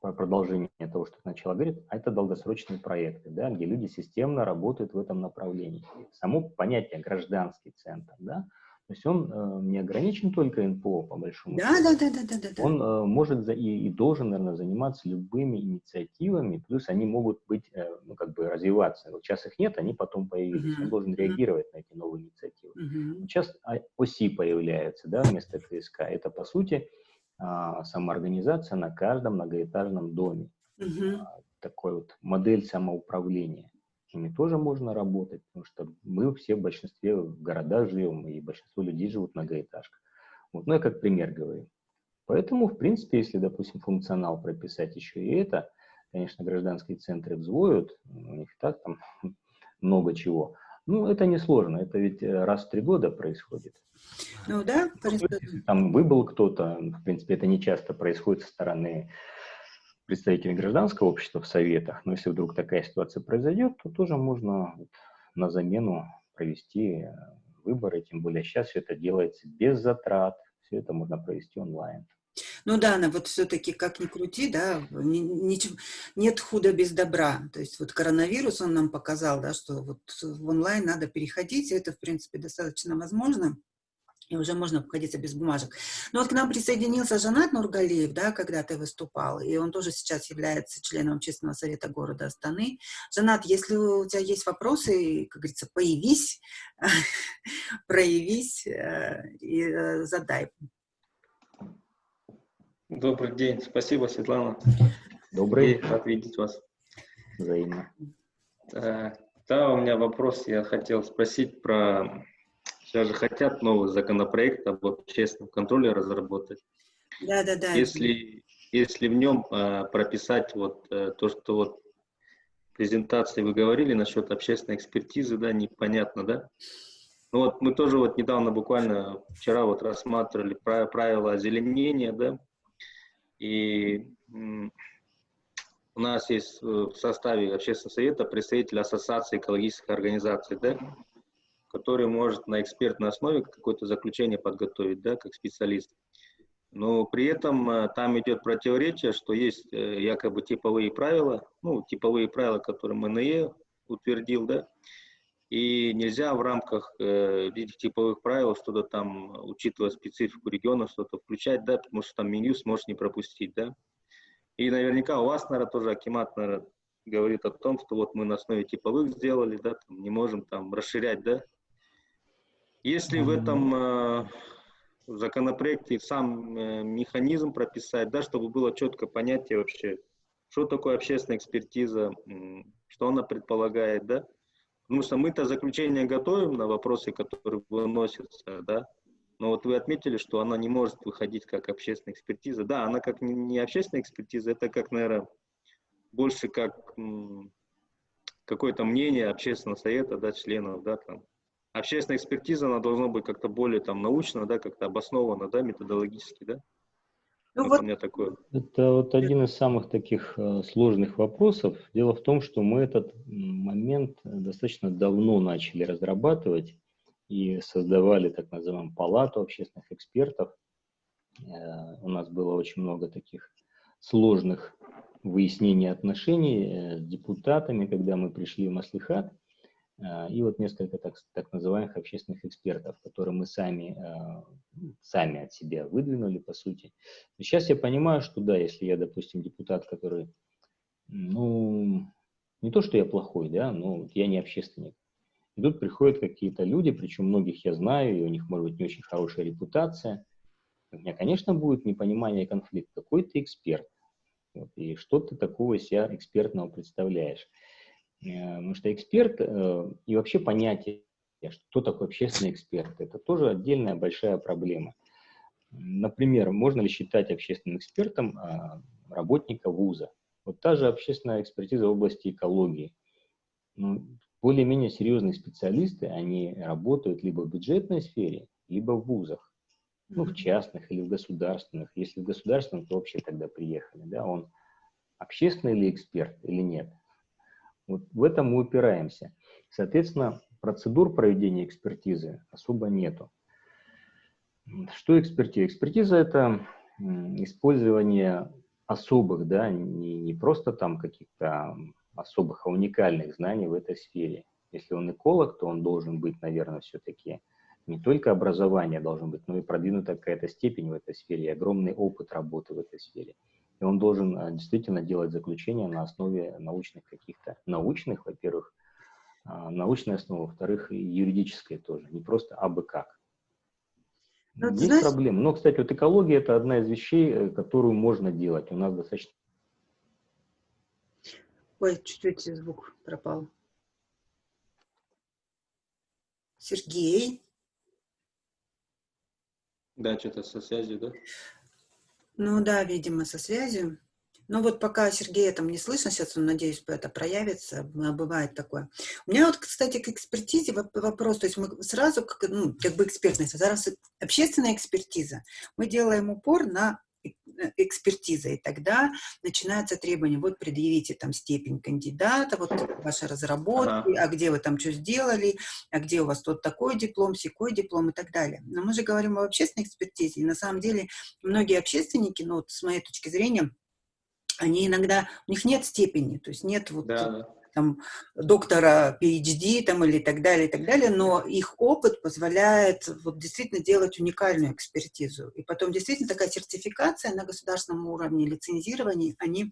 по продолжению того, что сначала говорит, а это долгосрочные проекты, да, где люди системно работают в этом направлении. Само понятие гражданский центр, да, то есть он э, не ограничен только НПО, по большому да, счету. Да, да, да, да, да. Он э, может за, и, и должен, наверное, заниматься любыми инициативами, плюс они могут быть, э, ну, как бы развиваться. Вот сейчас их нет, они потом появились. -huh. Он должен реагировать на эти новые инициативы. -huh. Сейчас ОСИ появляется, да, вместо ФСК. Это, по сути, э, самоорганизация на каждом многоэтажном доме. Э, такой вот модель самоуправления с ними тоже можно работать, потому что мы все в большинстве в городах живем, и большинство людей живут в многоэтажках. Вот. Ну, я как пример говорю. Поэтому, в принципе, если, допустим, функционал прописать еще и это, конечно, гражданские центры взвоют, у них так там [LAUGHS] много чего. Ну, это несложно, это ведь э, раз в три года происходит. Ну да, Если там выбыл кто-то, в принципе, это не часто происходит со стороны представителей гражданского общества в советах, но если вдруг такая ситуация произойдет, то тоже можно на замену провести э, выборы, тем более сейчас все это делается без затрат, все это можно провести онлайн. Ну да, но вот все-таки, как ни крути, да, ничего, нет худа без добра. То есть вот коронавирус, он нам показал, да, что вот в онлайн надо переходить, и это, в принципе, достаточно возможно и уже можно обходиться без бумажек. Но вот к нам присоединился Жанат Нургалиев, да, когда ты выступал, и он тоже сейчас является членом общественного совета города Астаны. Жанат, если у тебя есть вопросы, как говорится, появись, [LAUGHS] проявись э, и э, задай. Добрый день, спасибо, Светлана. Добрый. И рад видеть вас. Взаимно. Э, да, у меня вопрос, я хотел спросить про Сейчас же хотят новый законопроект об общественном контроле разработать. Да, да, да. Если, если в нем э, прописать вот э, то, что вот в презентации вы говорили насчет общественной экспертизы, да, непонятно, да? Ну вот мы тоже вот недавно, буквально вчера вот рассматривали правила озеленения, да, и у нас есть в составе общественного совета представитель Ассоциации экологических организаций, да, который может на экспертной основе какое-то заключение подготовить, да, как специалист. Но при этом э, там идет противоречие, что есть э, якобы типовые правила, ну, типовые правила, которые МНЕ утвердил, да, и нельзя в рамках э, этих типовых правил что-то там, учитывая специфику региона, что-то включать, да, потому что там меню сможешь не пропустить, да. И наверняка у вас, наверное, тоже Акимат, наверное, говорит о том, что вот мы на основе типовых сделали, да, там не можем там расширять, да, если в этом э, законопроекте сам э, механизм прописать, да, чтобы было четко понятие вообще, что такое общественная экспертиза, что она предполагает, да, потому что мы-то заключение готовим на вопросы, которые выносятся, да, но вот вы отметили, что она не может выходить как общественная экспертиза. Да, она как не общественная экспертиза, это как, наверное, больше как какое-то мнение общественного совета, да, членов, да, там, общественная экспертиза, она должна быть как-то более там научно, да, как-то обоснована, да, методологически, да? Ну, Вот у меня такое. Это вот один из самых таких э, сложных вопросов. Дело в том, что мы этот момент достаточно давно начали разрабатывать и создавали так называемую палату общественных экспертов. Э, У нас было очень много таких сложных выяснений отношений э, с депутатами, когда мы пришли в Маслихат. Э, И вот несколько так, так называемых общественных экспертов, которые мы сами, э, сами от себя выдвинули, по сути. Сейчас я понимаю, что да, если я, допустим, депутат, который, ну, не то, что я плохой, да, но я не общественник. И тут приходят какие-то люди, причем многих я знаю, и у них может быть не очень хорошая репутация. У меня, конечно, будет непонимание и конфликт. Какой ты эксперт? Вот, и что ты такого себя экспертного представляешь? Э, Потому что эксперт э, и вообще понятие, что такое общественный эксперт, это тоже отдельная большая проблема. Например, можно ли считать общественным экспертом а, работника вуза? Вот та же общественная экспертиза в области экологии. Ну, более-менее серьезные специалисты, они работают либо в бюджетной сфере, либо в вузах. Ну, в частных или в государственных. Если в государственном, то вообще тогда приехали. Да? Он общественный ли эксперт или нет? Вот в этом мы упираемся. Соответственно, процедур проведения экспертизы особо нету. Что экспертиза? Экспертиза – это использование особых, да, не, не просто там каких-то особых, а уникальных знаний в этой сфере. Если он эколог, то он должен быть, наверное, все-таки не только образование должно быть, но и продвинутая какая-то степень в этой сфере, и огромный опыт работы в этой сфере. И он должен а, действительно делать заключения на основе научных каких-то, научных, во-первых, а, научной основы, во-вторых, и юридической тоже, не просто абы как. Ну, ты Есть знаешь- проблемы. Но, кстати, вот экология – это одна из вещей, э, которую можно делать. У нас достаточно Ой, чуть-чуть звук пропал. Сергей? Да, что-то со связью, да? Ну да, видимо, со связью. Ну вот пока Сергея там не слышно, сейчас он, надеюсь, это проявится, а, бывает такое. У меня вот, кстати, к экспертизе воп- вопрос, то есть мы сразу, ну, как бы экспертность, зараз общественная экспертиза, мы делаем упор на экспертиза, и тогда начинается требование, вот предъявите там степень кандидата, вот ваши разработки, а где вы там что сделали, а где у вас тут такой диплом, секой диплом и так далее. Но мы же говорим об общественной экспертизе, и на самом деле многие общественники, ну, вот с моей точки зрения, они иногда, у них нет степени, то есть нет вот да. Там доктора PhD там или так далее, и так далее, но их опыт позволяет вот действительно делать уникальную экспертизу. И потом действительно такая сертификация на государственном уровне, лицензирование, они...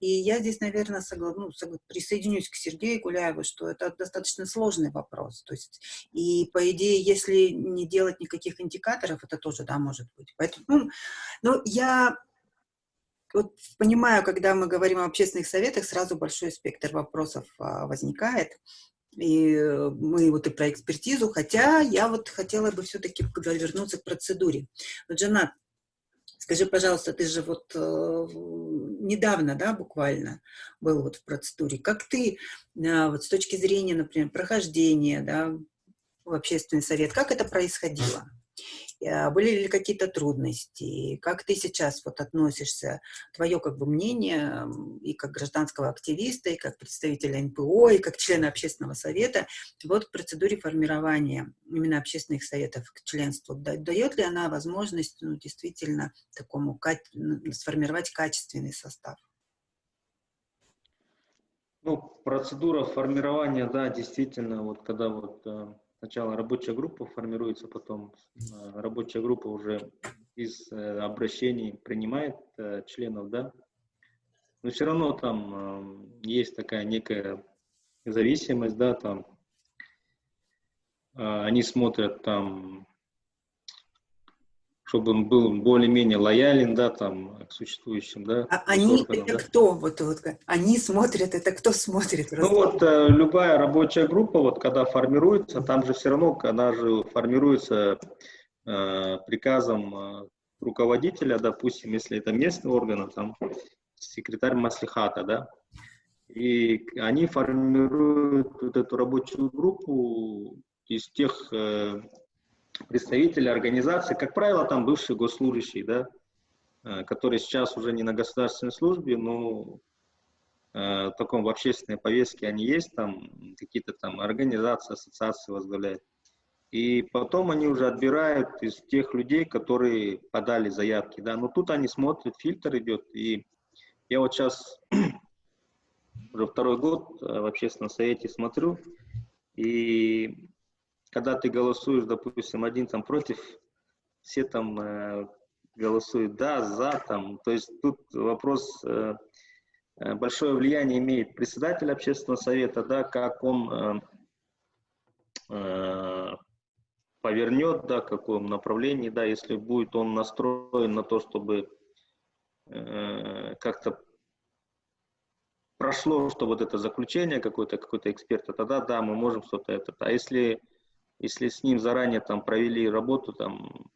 И я здесь, наверное, согла- ну, присоединюсь к Сергею Гуляеву, что это достаточно сложный вопрос. То есть, и по идее, если не делать никаких индикаторов, это тоже, да, может быть. Поэтому, ну, я вот понимаю, когда мы говорим о общественных советах, сразу большой спектр вопросов а, возникает. И э, мы вот и про экспертизу, хотя я вот хотела бы все-таки вернуться к процедуре. Вот, Жанат, скажи, пожалуйста, ты же вот э, недавно, да, буквально был вот в процедуре. Как ты э, вот с точки зрения, например, прохождения, да, в общественный совет, как это происходило? Э, Были ли какие-то трудности? Как ты сейчас вот относишься, твое как бы мнение и как гражданского активиста, и как представителя НПО, и как члена общественного совета вот к процедуре формирования именно общественных советов к членству? Да- Дает ли она возможность ну, действительно такому сформировать качественный состав? Ну, процедура формирования, да, действительно, вот когда вот э, сначала рабочая группа формируется, потом э, рабочая группа уже из э, обращений принимает э, членов, да, но все равно там есть такая некая зависимость, да, там они смотрят там, чтобы он был более-менее лоялен, да, там, к существующим, да, А они органам, это да. кто? Вот, вот, они смотрят, это кто смотрит? Ну вот э, любая рабочая группа, вот когда формируется, там же все равно, она же формируется э, приказом э, руководителя, допустим, если это местный орган, там секретарь маслихата, да, и они формируют вот эту рабочую группу из тех э, представителей организации, как правило, там бывшие госслужащие, да, э, которые сейчас уже не на государственной службе, но э, в таком в общественной повестке они есть, там какие-то там организации, ассоциации возглавляют. И потом они уже отбирают из тех людей, которые подали заявки, да, но тут они смотрят, фильтр идет, и я вот сейчас [CLEARS THROAT] уже второй год в общественном совете смотрю, и когда ты голосуешь, допустим, один там против, все там э, голосуют да, за, там, то есть тут вопрос, э, э, большое влияние имеет председатель общественного совета, да, как он э, э, повернет, да, в каком направлении, да, если будет он настроен на то, чтобы э, как-то прошло, что вот это заключение какое-то, какой-то эксперта, тогда да, мы можем что-то это. А если если с ним заранее там провели работу, там,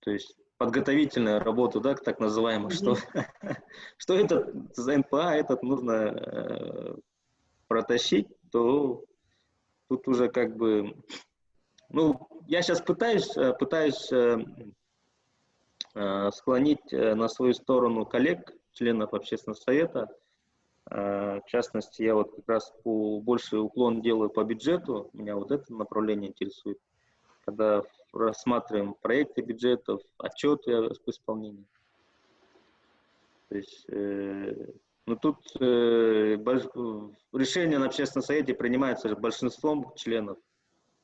то есть подготовительную работу, да, так называемую, что, [LAUGHS] что этот за НПА этот нужно э, протащить, то тут уже как бы, ну, я сейчас пытаюсь, э, пытаюсь э, склонить на свою сторону коллег, членов общественного совета, в частности, я вот как раз по, больше уклон делаю по бюджету, меня вот это направление интересует, когда рассматриваем проекты бюджетов, отчеты об исполнении. То есть, э, ну тут э, больш... решение на общественном совете принимается большинством членов,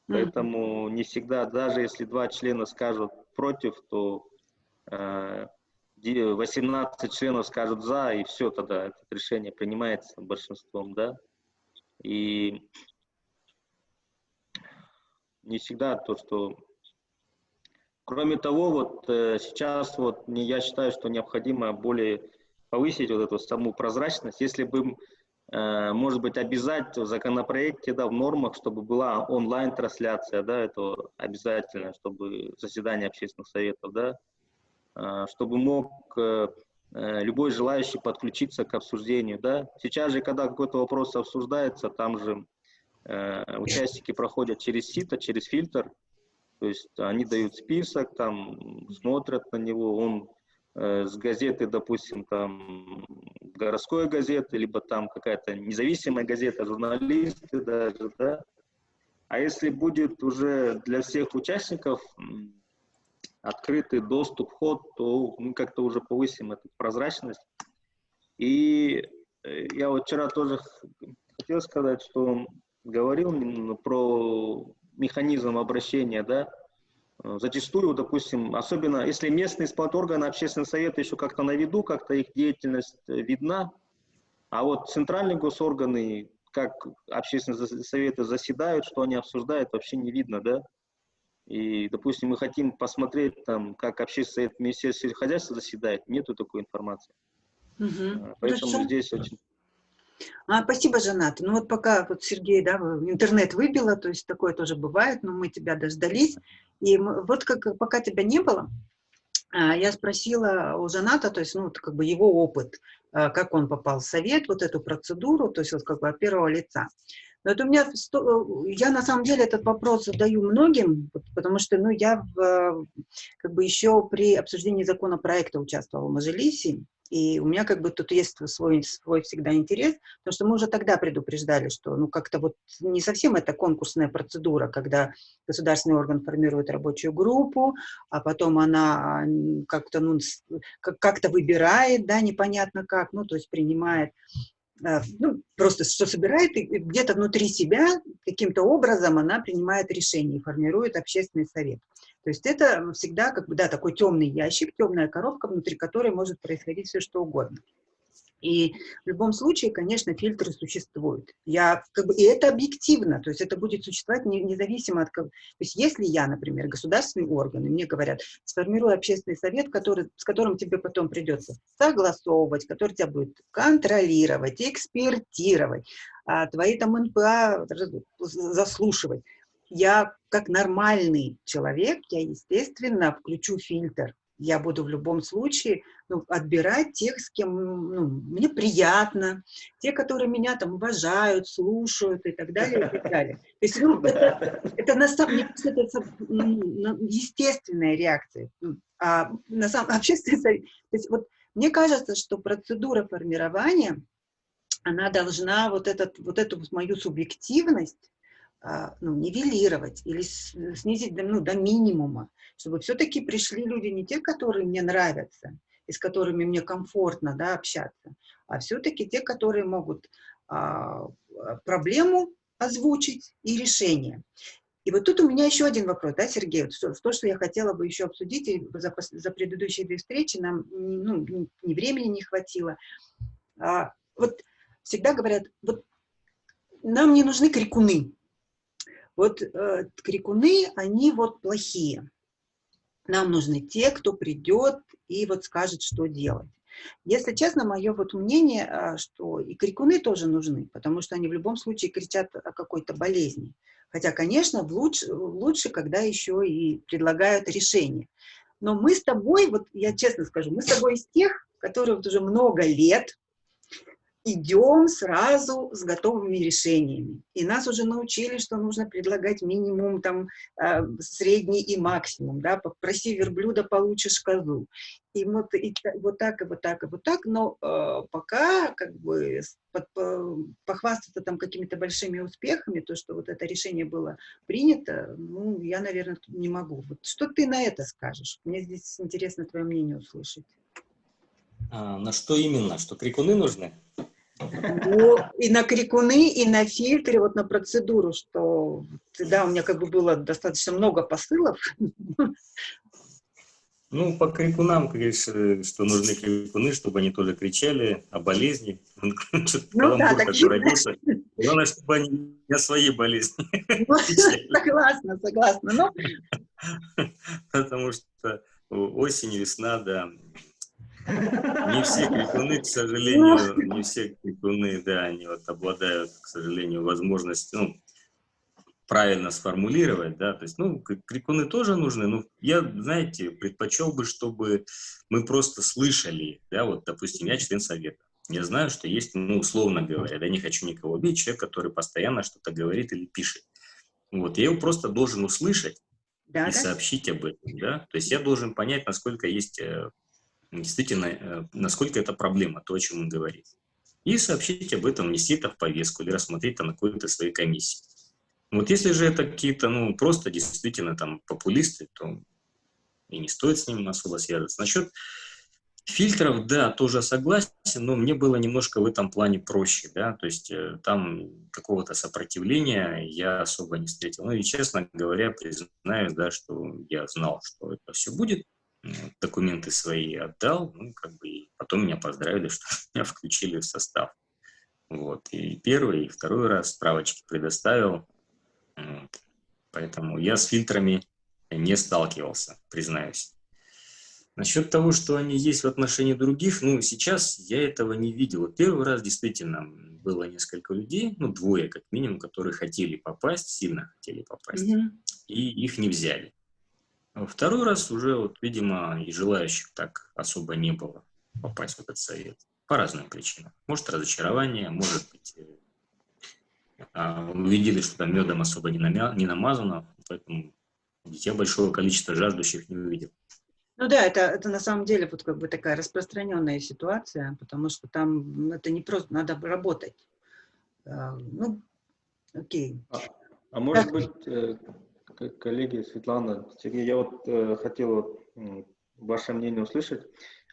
поэтому не всегда, даже если два члена скажут против, то э, 18 членов скажут за, и все, тогда это решение принимается большинством, да. И не всегда то, что... Кроме того, вот э, сейчас вот я считаю, что необходимо более повысить вот эту саму прозрачность. Если бы, э, может быть, обязать в законопроекте, да, в нормах, чтобы была онлайн-трансляция, да, это обязательно, чтобы заседание общественных советов, да, чтобы мог э, э, любой желающий подключиться к обсуждению. Да? Сейчас же, когда какой-то вопрос обсуждается, там же э, участники проходят через сито, через фильтр, то есть они дают список, там смотрят на него, он с газеты, допустим, там городской газеты, либо там какая-то независимая газета, журналисты даже, да. А если будет уже для всех участников открытый доступ, вход, то мы как-то уже повысим эту прозрачность. И э, я вот вчера тоже хотел сказать, что говорил про механизм обращения, да, зачастую, допустим, особенно если местные исполнительные органы, общественный совет еще как-то на виду, как-то их деятельность э, видна, а вот центральные госорганы, как общественные советы заседают, что они обсуждают, вообще не видно, да, и, допустим, мы хотим посмотреть, там, как общественный совет Министерства хозяйства заседает, нету такой информации. Угу. Поэтому Хорошо. здесь очень... А, спасибо, Жанат. Ну вот пока вот Сергей, да, интернет выбило, то есть такое тоже бывает, но мы тебя дождались. И мы, вот как, пока тебя не было, а, я спросила у Жаната, то есть, ну, как бы его опыт, а, как он попал в совет, вот эту процедуру, то есть вот как бы от первого лица. Но это у меня, я на самом деле этот вопрос задаю многим, потому что, ну, я в, как бы еще при обсуждении законопроекта участвовала в Мажилисе, и у меня как бы тут есть свой, свой всегда интерес, потому что мы уже тогда предупреждали, что ну как-то вот не совсем это конкурсная процедура, когда государственный орган формирует рабочую группу, а потом она как-то ну, как-то выбирает, да, непонятно как, ну то есть принимает ну, просто что собирает, и где-то внутри себя каким-то образом она принимает решение и формирует общественный совет. То есть это всегда как бы, да, такой темный ящик, темная коробка, внутри которой может происходить все что угодно. И в любом случае, конечно, фильтры существуют. Я, как бы, и это объективно, то есть это будет существовать независимо от... То есть если я, например, государственный орган, и мне говорят, сформируй общественный совет, который, с которым тебе потом придется согласовывать, который тебя будет контролировать, экспертировать, а твои там НПА заслушивать, я как нормальный человек, я, естественно, включу фильтр. Я буду в любом случае ну, отбирать тех, с кем ну, мне приятно, те, которые меня там уважают, слушают и так далее, и так далее. То есть ну, это, это на самом деле это, ну, естественная реакция. Ну, а на самом общественная, [LAUGHS] то есть вот мне кажется, что процедура формирования, она должна вот, этот, вот эту мою субъективность а, ну, нивелировать или снизить ну, до минимума, чтобы все-таки пришли люди не те, которые мне нравятся, и с которыми мне комфортно да, общаться, а все-таки те, которые могут а, проблему озвучить и решение. И вот тут у меня еще один вопрос, да, Сергей, вот что, то, что я хотела бы еще обсудить, и за, за предыдущие две встречи нам ну, ни времени не хватило. А, вот всегда говорят, вот нам не нужны крикуны, вот э, крикуны, они вот плохие. Нам нужны те, кто придет и вот скажет, что делать. Если честно, мое вот мнение, э, что и крикуны тоже нужны, потому что они в любом случае кричат о какой-то болезни. Хотя, конечно, лучше, лучше, когда еще и предлагают решение. Но мы с тобой, вот я честно скажу, мы с тобой из тех, которые вот уже много лет идем сразу с готовыми решениями. И нас уже научили, что нужно предлагать минимум, там, э, средний и максимум, да, попроси верблюда, получишь козу. И вот, и, вот так, и вот так, и вот так, но э, пока, как бы, под, по, похвастаться там какими-то большими успехами, то, что вот это решение было принято, ну, я, наверное, не могу. Вот что ты на это скажешь? Мне здесь интересно твое мнение услышать. А, на что именно? Что крикуны нужны? Ну, и на крикуны, и на фильтре, вот на процедуру, что, да, у меня как бы было достаточно много посылов. Ну, по крикунам, конечно, что нужны крикуны, чтобы они тоже кричали о болезни. Ну да, так родился. Главное, чтобы они не о своей болезни. Ну, согласна, согласна. Ну. Потому что осень, весна, да, не все крикуны, к сожалению, не все крикуны, да, они вот обладают, к сожалению, возможностью, ну, правильно сформулировать, да, то есть, ну, крикуны тоже нужны, но я, знаете, предпочел бы, чтобы мы просто слышали, да, вот, допустим, я член совета, я знаю, что есть, ну, условно говоря, да, не хочу никого убить, человек, который постоянно что-то говорит или пишет, вот, я его просто должен услышать да, и да? сообщить об этом, да, то есть я должен понять, насколько есть э, действительно, э, насколько это проблема, то, о чем он говорит. И сообщить об этом, внести это в повестку или рассмотреть это на какой-то своей комиссии. Вот если же это какие-то, ну, просто действительно там популисты, то и не стоит с ним особо связываться. Насчет фильтров, да, тоже согласен, но мне было немножко в этом плане проще, да, то есть э, там какого-то сопротивления я особо не встретил. Ну и, честно говоря, признаю, да, что я знал, что это все будет, документы свои отдал, ну, как бы, и потом меня поздравили, [LAUGHS] что меня включили в состав. Вот, и первый, и второй раз справочки предоставил, вот. поэтому я с фильтрами не сталкивался, признаюсь. Насчет того, что они есть в отношении других, ну, сейчас я этого не видел. Вот первый раз действительно было несколько людей, ну, двое как минимум, которые хотели попасть, сильно хотели попасть, mm -hmm. и их не взяли. Второй раз уже, вот, видимо, и желающих так особо не было попасть в этот совет. По разным причинам. Может, разочарование, может быть, э, а, увидели, что там медом особо не, намя, не намазано, поэтому я большого количества жаждущих не увидел. Ну да, это, это на самом деле вот как бы такая распространенная ситуация, потому что там это не просто, надо работать. А, ну, окей. А, а может так. быть, э, коллеги, Светлана, Сергей, я вот э, хотел э, ваше мнение услышать.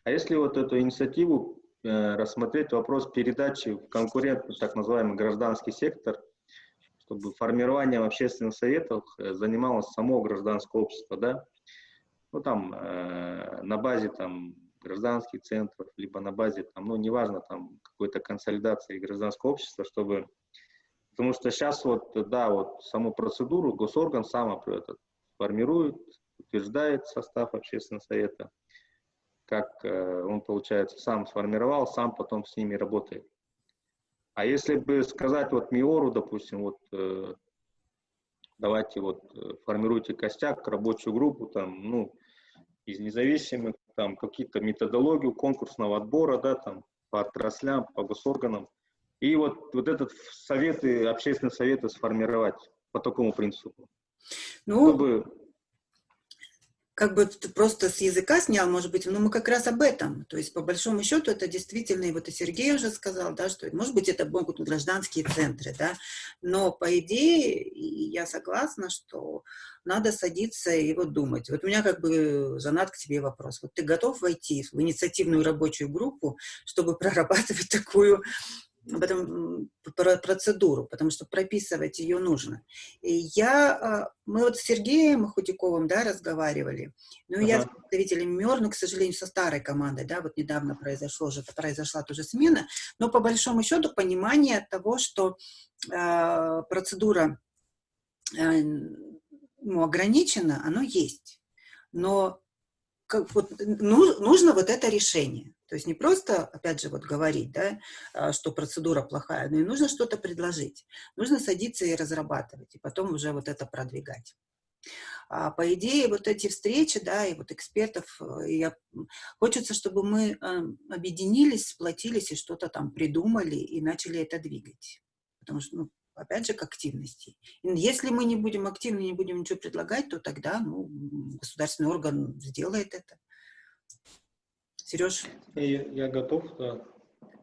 А если вот эту инициативу э, рассмотреть вопрос передачи в конкурентный, так называемый гражданский сектор, чтобы формированием общественных советов э, занималось само гражданское общество, да? Ну там э, на базе там гражданских центров, либо на базе там, ну неважно, там какой-то консолидации гражданского общества, чтобы Потому что сейчас вот, да, вот саму процедуру госорган сам этот, формирует, утверждает состав общественного совета, как э, он, получается, сам сформировал, сам потом с ними работает. А если бы сказать вот МИОРу, допустим, вот э, давайте вот э, формируйте костяк, рабочую группу, там, ну, из независимых, там какие-то методологию конкурсного отбора, да, там по отраслям, по госорганам. И вот, вот этот советы, общественные советы сформировать по такому принципу. Ну, Чтобы как бы ты просто с языка снял, может быть, но мы как раз об этом. То есть, по большому счету, это действительно, и вот и Сергей уже сказал, да, что, может быть, это могут гражданские центры, да, но, по идее, и я согласна, что надо садиться и вот думать. Вот у меня как бы, Жанат, к тебе вопрос. Вот ты готов войти в инициативную рабочую группу, чтобы прорабатывать такую об этом про процедуру, потому что прописывать ее нужно. И я, а, мы вот с Сергеем Худяковым, да, разговаривали, ну, ага. я с представителем МЕР, но, к сожалению, со старой командой, да, вот недавно произошло же, произошла тоже смена, но по большому счету понимание того, что э, процедура э, ну, ограничена, оно есть, но как, вот, ну, нужно вот это решение. То есть не просто, опять же, вот говорить, да, а, что процедура плохая, но и нужно что-то предложить. Нужно садиться и разрабатывать, и потом уже вот это продвигать. А по идее, вот эти встречи, да, и вот экспертов, э, я, хочется, чтобы мы э, объединились, сплотились и что-то там придумали и начали это двигать. Потому что, ну, опять же, к активности. Если мы не будем активны, не будем ничего предлагать, то тогда ну, государственный орган сделает это. Сереж? Я, я готов, да.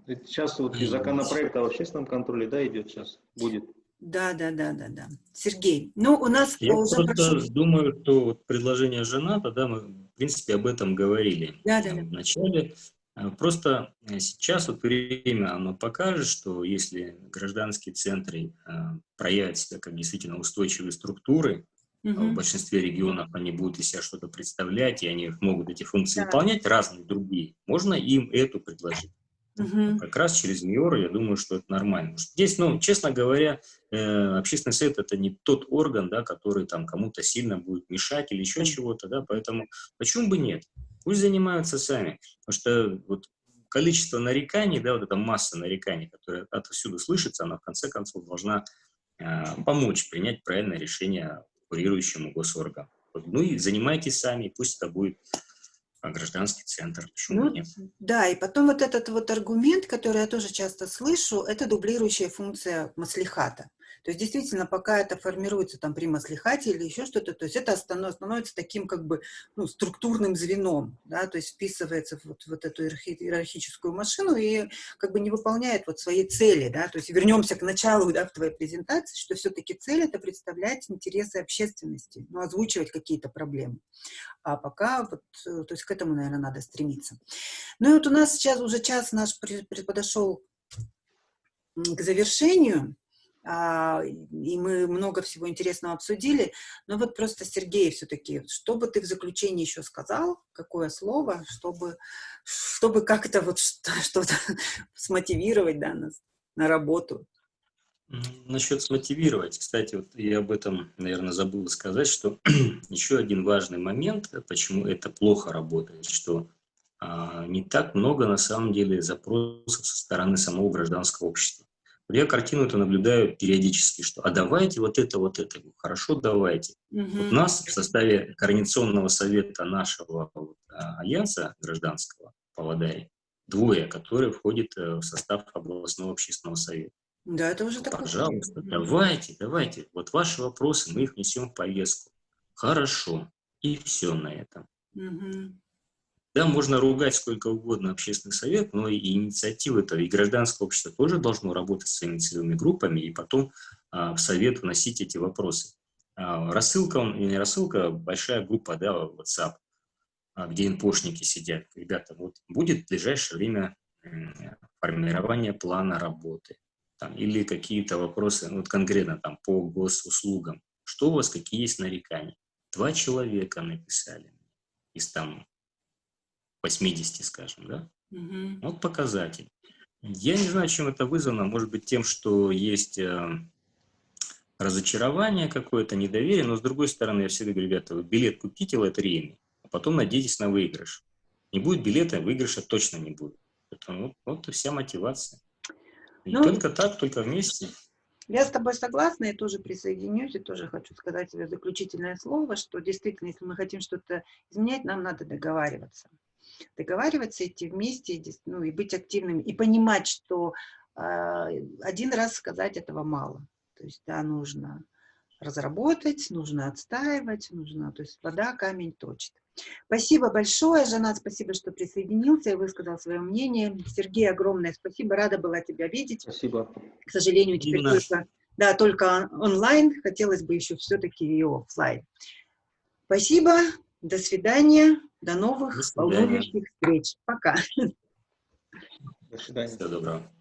Сейчас вот и законопроект о общественном контроле, да, идет сейчас, будет. Да, да, да, да, да. Сергей, ну у нас Я уже просто прошу... думаю, что вот предложение Жената, да, мы в принципе об этом говорили да, да, да. в начале. А, просто э, сейчас вот время оно покажет, что если гражданские центры а, проявят себя как действительно устойчивые структуры, Угу. В большинстве регионов они будут из себя что-то представлять, и они могут эти функции да. выполнять, разные другие. Можно им эту предложить. Угу. Как раз через МИОР, я думаю, что это нормально. Здесь, ну, честно говоря, э, общественный совет – это не тот орган, да, который там кому-то сильно будет мешать или еще чего-то, да, поэтому почему бы нет? Пусть занимаются сами, потому что вот количество нареканий, да, вот эта масса нареканий, которая отовсюду слышится, она в конце концов должна э, помочь принять правильное решение курирующему госоргану. Ну и занимайтесь сами, пусть это будет а, гражданский центр. Ну, да, и потом вот этот вот аргумент, который я тоже часто слышу, это дублирующая функция маслихата. То есть действительно, пока это формируется там при маслихате или еще что-то, то есть это становится таким как бы ну, структурным звеном, да, то есть вписывается в вот, вот эту иерархическую машину и как бы не выполняет вот свои цели, да, то есть вернемся к началу, да, в твоей презентации, что все-таки цель это представлять интересы общественности, ну, озвучивать какие-то проблемы. А пока вот, э, то есть к этому, наверное, надо стремиться. Ну и вот у нас сейчас уже час наш подошел к завершению. А, и мы много всего интересного обсудили, но вот просто, Сергей, все-таки, что бы ты в заключении еще сказал, какое слово, чтобы, чтобы как-то вот [LAUGHS] что-то смотивировать да, нас на работу? Насчет смотивировать, кстати, вот я об этом, наверное, забыл сказать, что [CLEARS THROAT] еще один важный момент, почему это плохо работает, что а, не так много на самом деле запросов со стороны самого гражданского общества. Я картину это наблюдаю периодически, что «а давайте вот это, вот это». Хорошо, давайте. Угу. Вот нас в составе Координационного совета нашего вот, а, альянса гражданского Павлодаре двое, которые входят э, в состав областного общественного совета. Да, это уже такое. Пожалуйста, давайте, давайте. Вот ваши вопросы, мы их несем в повестку. Хорошо. И все на этом. Угу. Да, можно ругать сколько угодно общественный совет, но и инициатива это и гражданское общество тоже должно работать с своими группами и потом а, в совет вносить эти вопросы. А, рассылка, он, не рассылка, большая группа, да, WhatsApp, а, где инпошники сидят. Ребята, вот будет в ближайшее время формирование плана работы там, или какие-то вопросы, ну, вот конкретно там по госуслугам. Что у вас, какие есть нарекания? Два человека написали из там 80, скажем, да? Угу. Вот показатель. Я не знаю, чем это вызвано. Может быть, тем, что есть э, разочарование какое-то, недоверие. Но, с другой стороны, я всегда говорю, ребята, вы билет купите лотерейный, а потом надейтесь на выигрыш. Не будет билета, выигрыша точно не будет. Это, вот, вот и вся мотивация. И ну, только так, только вместе. Я с тобой согласна и тоже присоединюсь, и тоже хочу сказать тебе заключительное слово, что действительно, если мы хотим что-то изменять, нам надо договариваться. Договариваться, идти вместе, ну, и быть активными, и понимать, что э, один раз сказать этого мало. То есть, да, нужно разработать, нужно отстаивать, нужно, то есть вода камень точит. Спасибо большое, Жанат, спасибо, что присоединился и высказал свое мнение. Сергей, огромное спасибо, рада была тебя видеть. Спасибо. К сожалению, теперь Именно. только, да, только он- онлайн, хотелось бы еще все-таки и оффлайн. Спасибо, до свидания, до новых До свидания. волнующих встреч. Пока. До свидания. Всего доброго.